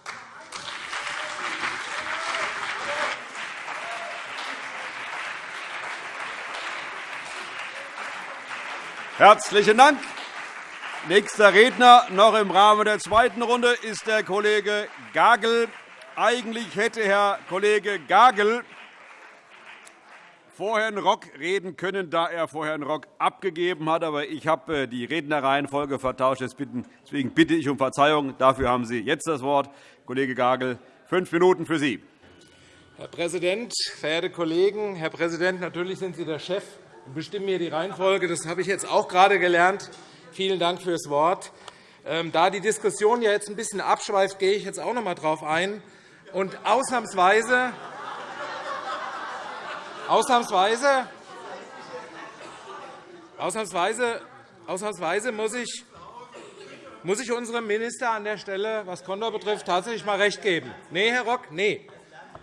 Herzlichen Dank. Nächster Redner noch im Rahmen der zweiten Runde ist der Kollege Gagel. Eigentlich hätte Herr Kollege Gagel vor Herrn Rock reden können, da er vor Herrn Rock abgegeben hat. Aber ich habe äh, die Rednerreihenfolge vertauscht. Deswegen bitte ich um Verzeihung. Dafür haben Sie jetzt das Wort. Kollege Gagel, fünf Minuten für Sie. Herr Präsident, verehrte Kollegen! Herr Präsident, natürlich sind Sie der Chef und bestimmen hier die Reihenfolge. Das habe ich jetzt auch gerade gelernt. Vielen Dank fürs Wort. Ähm, da die Diskussion jetzt ein bisschen abschweift, gehe ich jetzt auch noch einmal darauf ein. Und ausnahmsweise, ausnahmsweise, ausnahmsweise, ausnahmsweise muss ich muss ich unserem Minister an der Stelle, was Condor betrifft, tatsächlich einmal recht geben. Nee, Herr Rock, nee.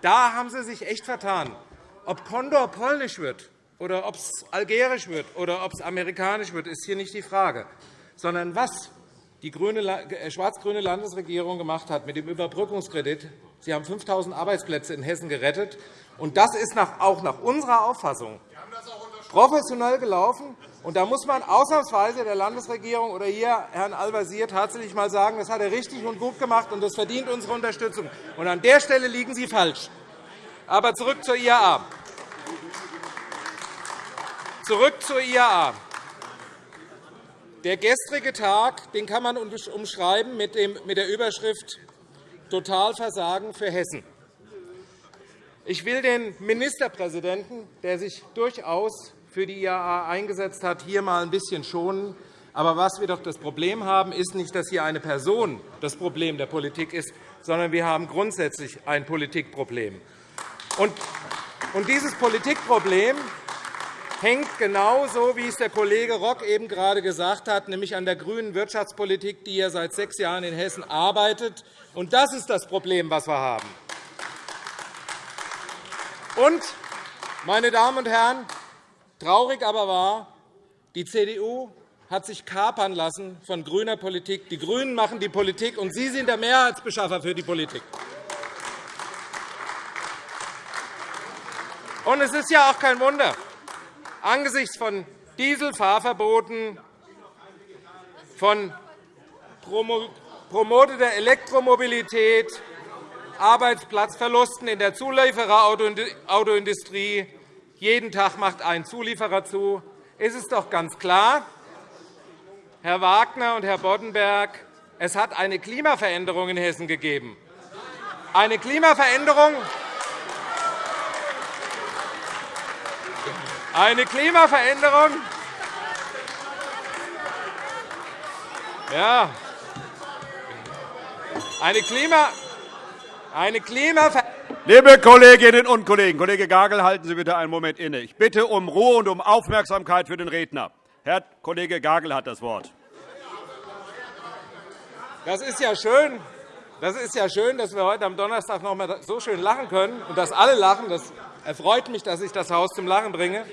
Da haben Sie sich echt vertan. Ob Condor polnisch wird oder ob es algerisch wird oder ob es amerikanisch wird, ist hier nicht die Frage, sondern was die äh, schwarz-grüne Landesregierung gemacht hat mit dem Überbrückungskredit. Sie haben 5.000 Arbeitsplätze in Hessen gerettet. Und das ist auch nach unserer Auffassung professionell gelaufen. Und da muss man ausnahmsweise der Landesregierung oder hier Herrn Al-Wazir tatsächlich einmal sagen, das hat er richtig und gut gemacht, und das verdient unsere Unterstützung. Und an der Stelle liegen Sie falsch. Aber zurück zur IAA. Zurück zur IAA. Der gestrige Tag den kann man umschreiben mit der Überschrift Totalversagen für Hessen. Ich will den Ministerpräsidenten, der sich durchaus für die IAA eingesetzt hat, hier einmal ein bisschen schonen. Aber was wir doch das Problem haben, ist nicht, dass hier eine Person das Problem der Politik ist, sondern wir haben grundsätzlich ein Politikproblem. Und dieses Politikproblem hängt genauso, wie es der Kollege Rock eben gerade gesagt hat, nämlich an der grünen Wirtschaftspolitik, die er seit sechs Jahren in Hessen arbeitet. Und das ist das Problem, das wir haben. Und, meine Damen und Herren, traurig aber war, die CDU hat sich kapern lassen von grüner Politik. Die GRÜNEN machen die Politik, und Sie sind der Mehrheitsbeschaffer für die Politik. Und es ist ja auch kein Wunder, angesichts von Dieselfahrverboten, von promoteter Elektromobilität, Arbeitsplatzverlusten in der Zuliefererautoindustrie, jeden Tag macht ein Zulieferer zu, ist es doch ganz klar, Herr Wagner und Herr Boddenberg, es hat eine Klimaveränderung in Hessen gegeben. Eine Klimaveränderung, Eine Klimaveränderung. Ja. Eine, Klima eine Klimaveränderung. Liebe Kolleginnen und Kollegen, Kollege Gagel, halten Sie bitte einen Moment inne. Ich bitte um Ruhe und um Aufmerksamkeit für den Redner. Herr Kollege Gagel hat das Wort. Das ist ja schön. Das ist ja schön, dass wir heute am Donnerstag noch einmal so schön lachen können und dass alle lachen. Das erfreut mich, dass ich das Haus zum Lachen bringe.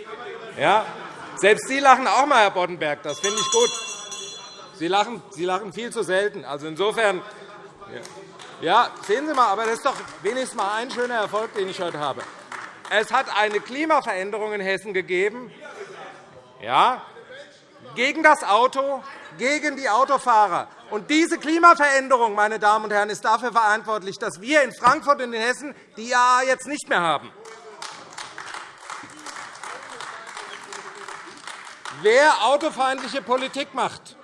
Ja, selbst Sie lachen auch einmal, Herr Boddenberg. Das finde ich gut. Sie lachen, Sie lachen viel zu selten. Also insofern, ja, sehen Sie mal, aber das ist doch wenigstens mal ein schöner Erfolg, den ich heute habe. Es hat eine Klimaveränderung in Hessen gegeben, ja, gegen das Auto, gegen die Autofahrer. Und diese Klimaveränderung, meine Damen und Herren, ist dafür verantwortlich, dass wir in Frankfurt und in Hessen die IAA jetzt nicht mehr haben. Wer autofeindliche Politik macht,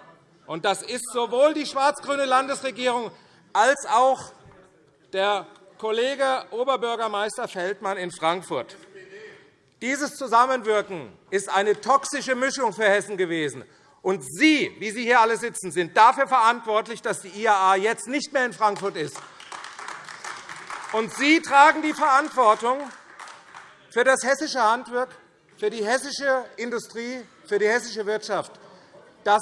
und das ist sowohl die schwarz-grüne Landesregierung als auch der Kollege Oberbürgermeister Feldmann in Frankfurt. Dieses Zusammenwirken ist eine toxische Mischung für Hessen gewesen. Und Sie, wie Sie hier alle sitzen, sind dafür verantwortlich, dass die IAA jetzt nicht mehr in Frankfurt ist. Und Sie tragen die Verantwortung für das hessische Handwerk, für die hessische Industrie, für die hessische Wirtschaft, dass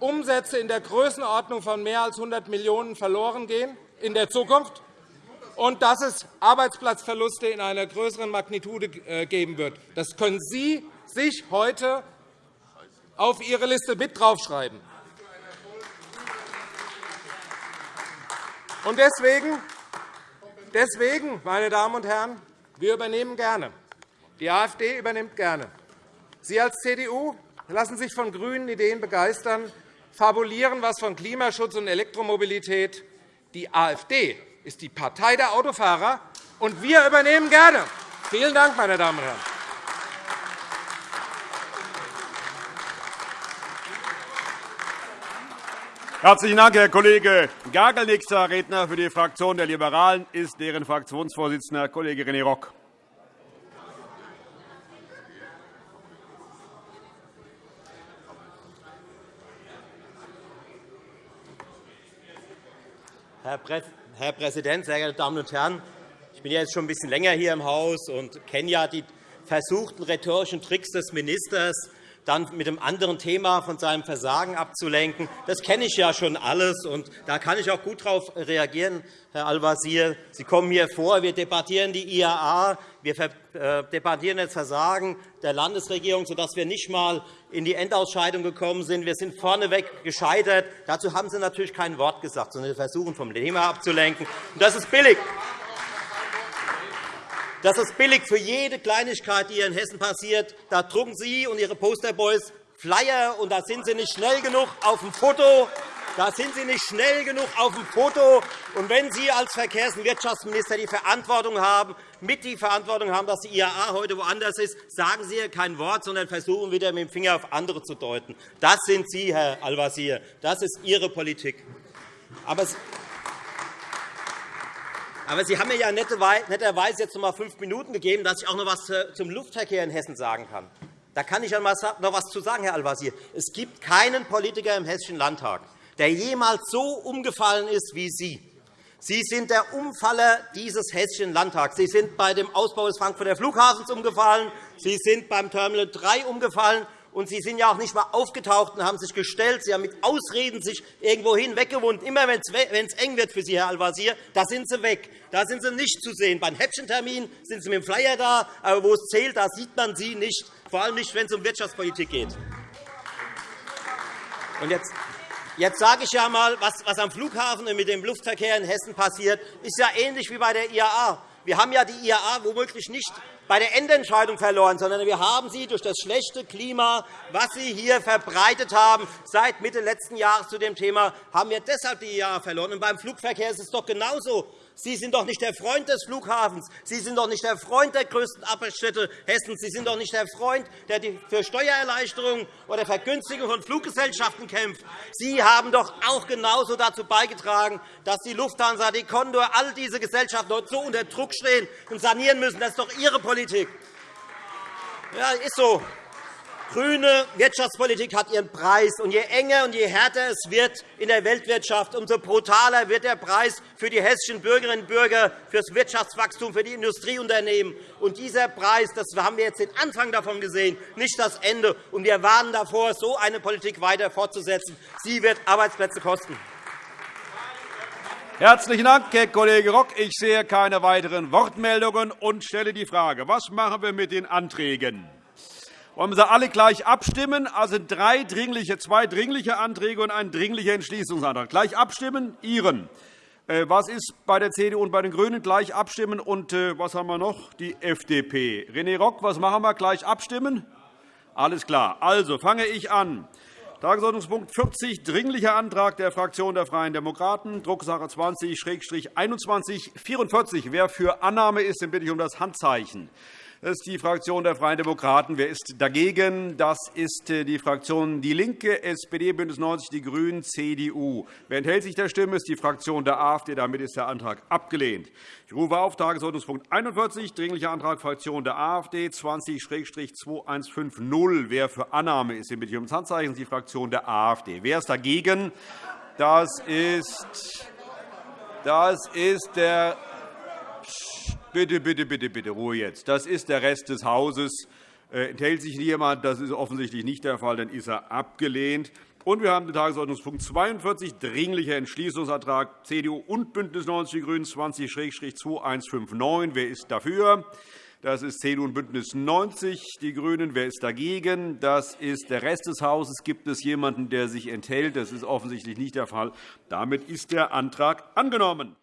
Umsätze in der Größenordnung von mehr als 100 Millionen € verloren gehen in der Zukunft und dass es Arbeitsplatzverluste in einer größeren Magnitude äh, geben wird. Das können Sie sich heute auf Ihre Liste mit draufschreiben. Und deswegen, deswegen, meine Damen und Herren, wir übernehmen gerne. Die AfD übernimmt gerne. Sie als CDU lassen sich von grünen Ideen begeistern, fabulieren was von Klimaschutz und Elektromobilität. Die AfD ist die Partei der Autofahrer, und wir übernehmen gerne. Vielen Dank, meine Damen und Herren. Herzlichen Dank, Herr Kollege Gagel. Nächster Redner für die Fraktion der Liberalen ist deren Fraktionsvorsitzender Kollege René Rock. Herr Präsident, sehr geehrte Damen und Herren! Ich bin jetzt schon ein bisschen länger hier im Haus und kenne ja die versuchten rhetorischen Tricks des Ministers, dann mit einem anderen Thema von seinem Versagen abzulenken. Das kenne ich ja schon alles, und da kann ich auch gut darauf reagieren, Herr Al-Wazir. Sie kommen hier vor, wir debattieren die IAA, wir äh, debattieren das Versagen der Landesregierung, sodass wir nicht einmal in die Endausscheidung gekommen sind. Wir sind vorneweg gescheitert. Dazu haben Sie natürlich kein Wort gesagt, sondern versuchen, vom Thema abzulenken. Das ist billig. Das ist billig für jede Kleinigkeit, die hier in Hessen passiert. Da drucken Sie und Ihre Posterboys Flyer, und da sind Sie nicht schnell genug auf dem Foto. Da sind Sie nicht schnell genug auf dem Foto. Und wenn Sie als Verkehrs- und Wirtschaftsminister die Verantwortung haben, mit die Verantwortung haben, dass die IAA heute woanders ist, sagen Sie hier kein Wort, sondern versuchen wieder mit dem Finger auf andere zu deuten. Das sind Sie, Herr Al-Wazir. Das ist Ihre Politik. Aber aber Sie haben mir ja netterweise jetzt noch einmal fünf Minuten gegeben, dass ich auch noch etwas zum Luftverkehr in Hessen sagen kann. Da kann ich noch etwas zu sagen, Herr Al-Wazir. Es gibt keinen Politiker im Hessischen Landtag, der jemals so umgefallen ist wie Sie. Sie sind der Umfaller dieses Hessischen Landtags. Sie sind bei dem Ausbau des Frankfurter Flughafens umgefallen. Sie sind beim Terminal 3 umgefallen. Und Sie sind ja auch nicht einmal aufgetaucht und haben sich gestellt. Sie haben mit Ausreden sich irgendwohin weggewohnt. Immer wenn es eng wird für Sie, Herr Al-Wazir, da sind Sie weg. Da sind Sie nicht zu sehen. Beim Häppchentermin sind Sie mit dem Flyer da, aber wo es zählt, da sieht man Sie nicht, vor allem nicht, wenn es um Wirtschaftspolitik geht. Und jetzt Jetzt sage ich ja einmal, was, was am Flughafen und mit dem Luftverkehr in Hessen passiert, ist ja ähnlich wie bei der IAA. Wir haben ja die IAA womöglich nicht bei der Endentscheidung verloren, sondern wir haben sie durch das schlechte Klima, was Sie hier verbreitet haben, seit Mitte letzten Jahres zu dem Thema, haben wir deshalb die IAA verloren. Und beim Flugverkehr ist es doch genauso. Sie sind doch nicht der Freund des Flughafens. Sie sind doch nicht der Freund der größten Abstellstätte Hessens. Sie sind doch nicht der Freund, der für Steuererleichterungen oder Vergünstigung von Fluggesellschaften kämpft. Sie haben doch auch genauso dazu beigetragen, dass die Lufthansa, die Condor, all diese Gesellschaften heute so unter Druck stehen und sanieren müssen. Das ist doch Ihre Politik. Ja, ist so. Grüne Wirtschaftspolitik hat ihren Preis. Und je enger und je härter es wird in der Weltwirtschaft, umso brutaler wird der Preis für die hessischen Bürgerinnen und Bürger, für das Wirtschaftswachstum, für die Industrieunternehmen. Und dieser Preis, das haben wir jetzt den Anfang davon gesehen, nicht das Ende. Und wir warnen davor, so eine Politik weiter fortzusetzen. Sie wird Arbeitsplätze kosten. Herzlichen Dank, Herr Kollege Rock. Ich sehe keine weiteren Wortmeldungen und stelle die Frage, was machen wir mit den Anträgen? Wollen wir sie alle gleich abstimmen? Also drei dringliche, zwei dringliche Anträge und ein dringlicher Entschließungsantrag. Gleich abstimmen? Ihren. Äh, was ist bei der CDU und bei den GRÜNEN? Gleich abstimmen. Und äh, was haben wir noch? Die FDP. René Rock, was machen wir? Gleich abstimmen? Alles klar. Also fange ich an. Tagesordnungspunkt 40, Dringlicher Antrag der Fraktion der Freien Demokraten, Drucksache 20-2144. Wer für Annahme ist, den bitte ich um das Handzeichen. Das ist die Fraktion der Freien Demokraten. Wer ist dagegen? Das ist äh, die Fraktion DIE LINKE, SPD, BÜNDNIS 90 die GRÜNEN, CDU. Wer enthält sich der Stimme, ist die Fraktion der AfD. Damit ist der Antrag abgelehnt. Ich rufe auf Tagesordnungspunkt 41, Dringlicher Antrag Fraktion der AfD 20-2150. Wer für Annahme ist, den bitte ich um das Handzeichen. Das ist die Fraktion der AfD. Wer ist dagegen? Das ist, das ist der Bitte, bitte, bitte, bitte, Ruhe jetzt. Das ist der Rest des Hauses. Äh, enthält sich jemand? Das ist offensichtlich nicht der Fall. Dann ist er abgelehnt. Und wir haben den Tagesordnungspunkt 42, Dringlicher Entschließungsantrag CDU und BÜNDNIS 90 die GRÜNEN 20-2159. Wer ist dafür? Das ist CDU und BÜNDNIS 90 die GRÜNEN. Wer ist dagegen? Das ist der Rest des Hauses. Gibt es jemanden, der sich enthält? Das ist offensichtlich nicht der Fall. Damit ist der Antrag angenommen.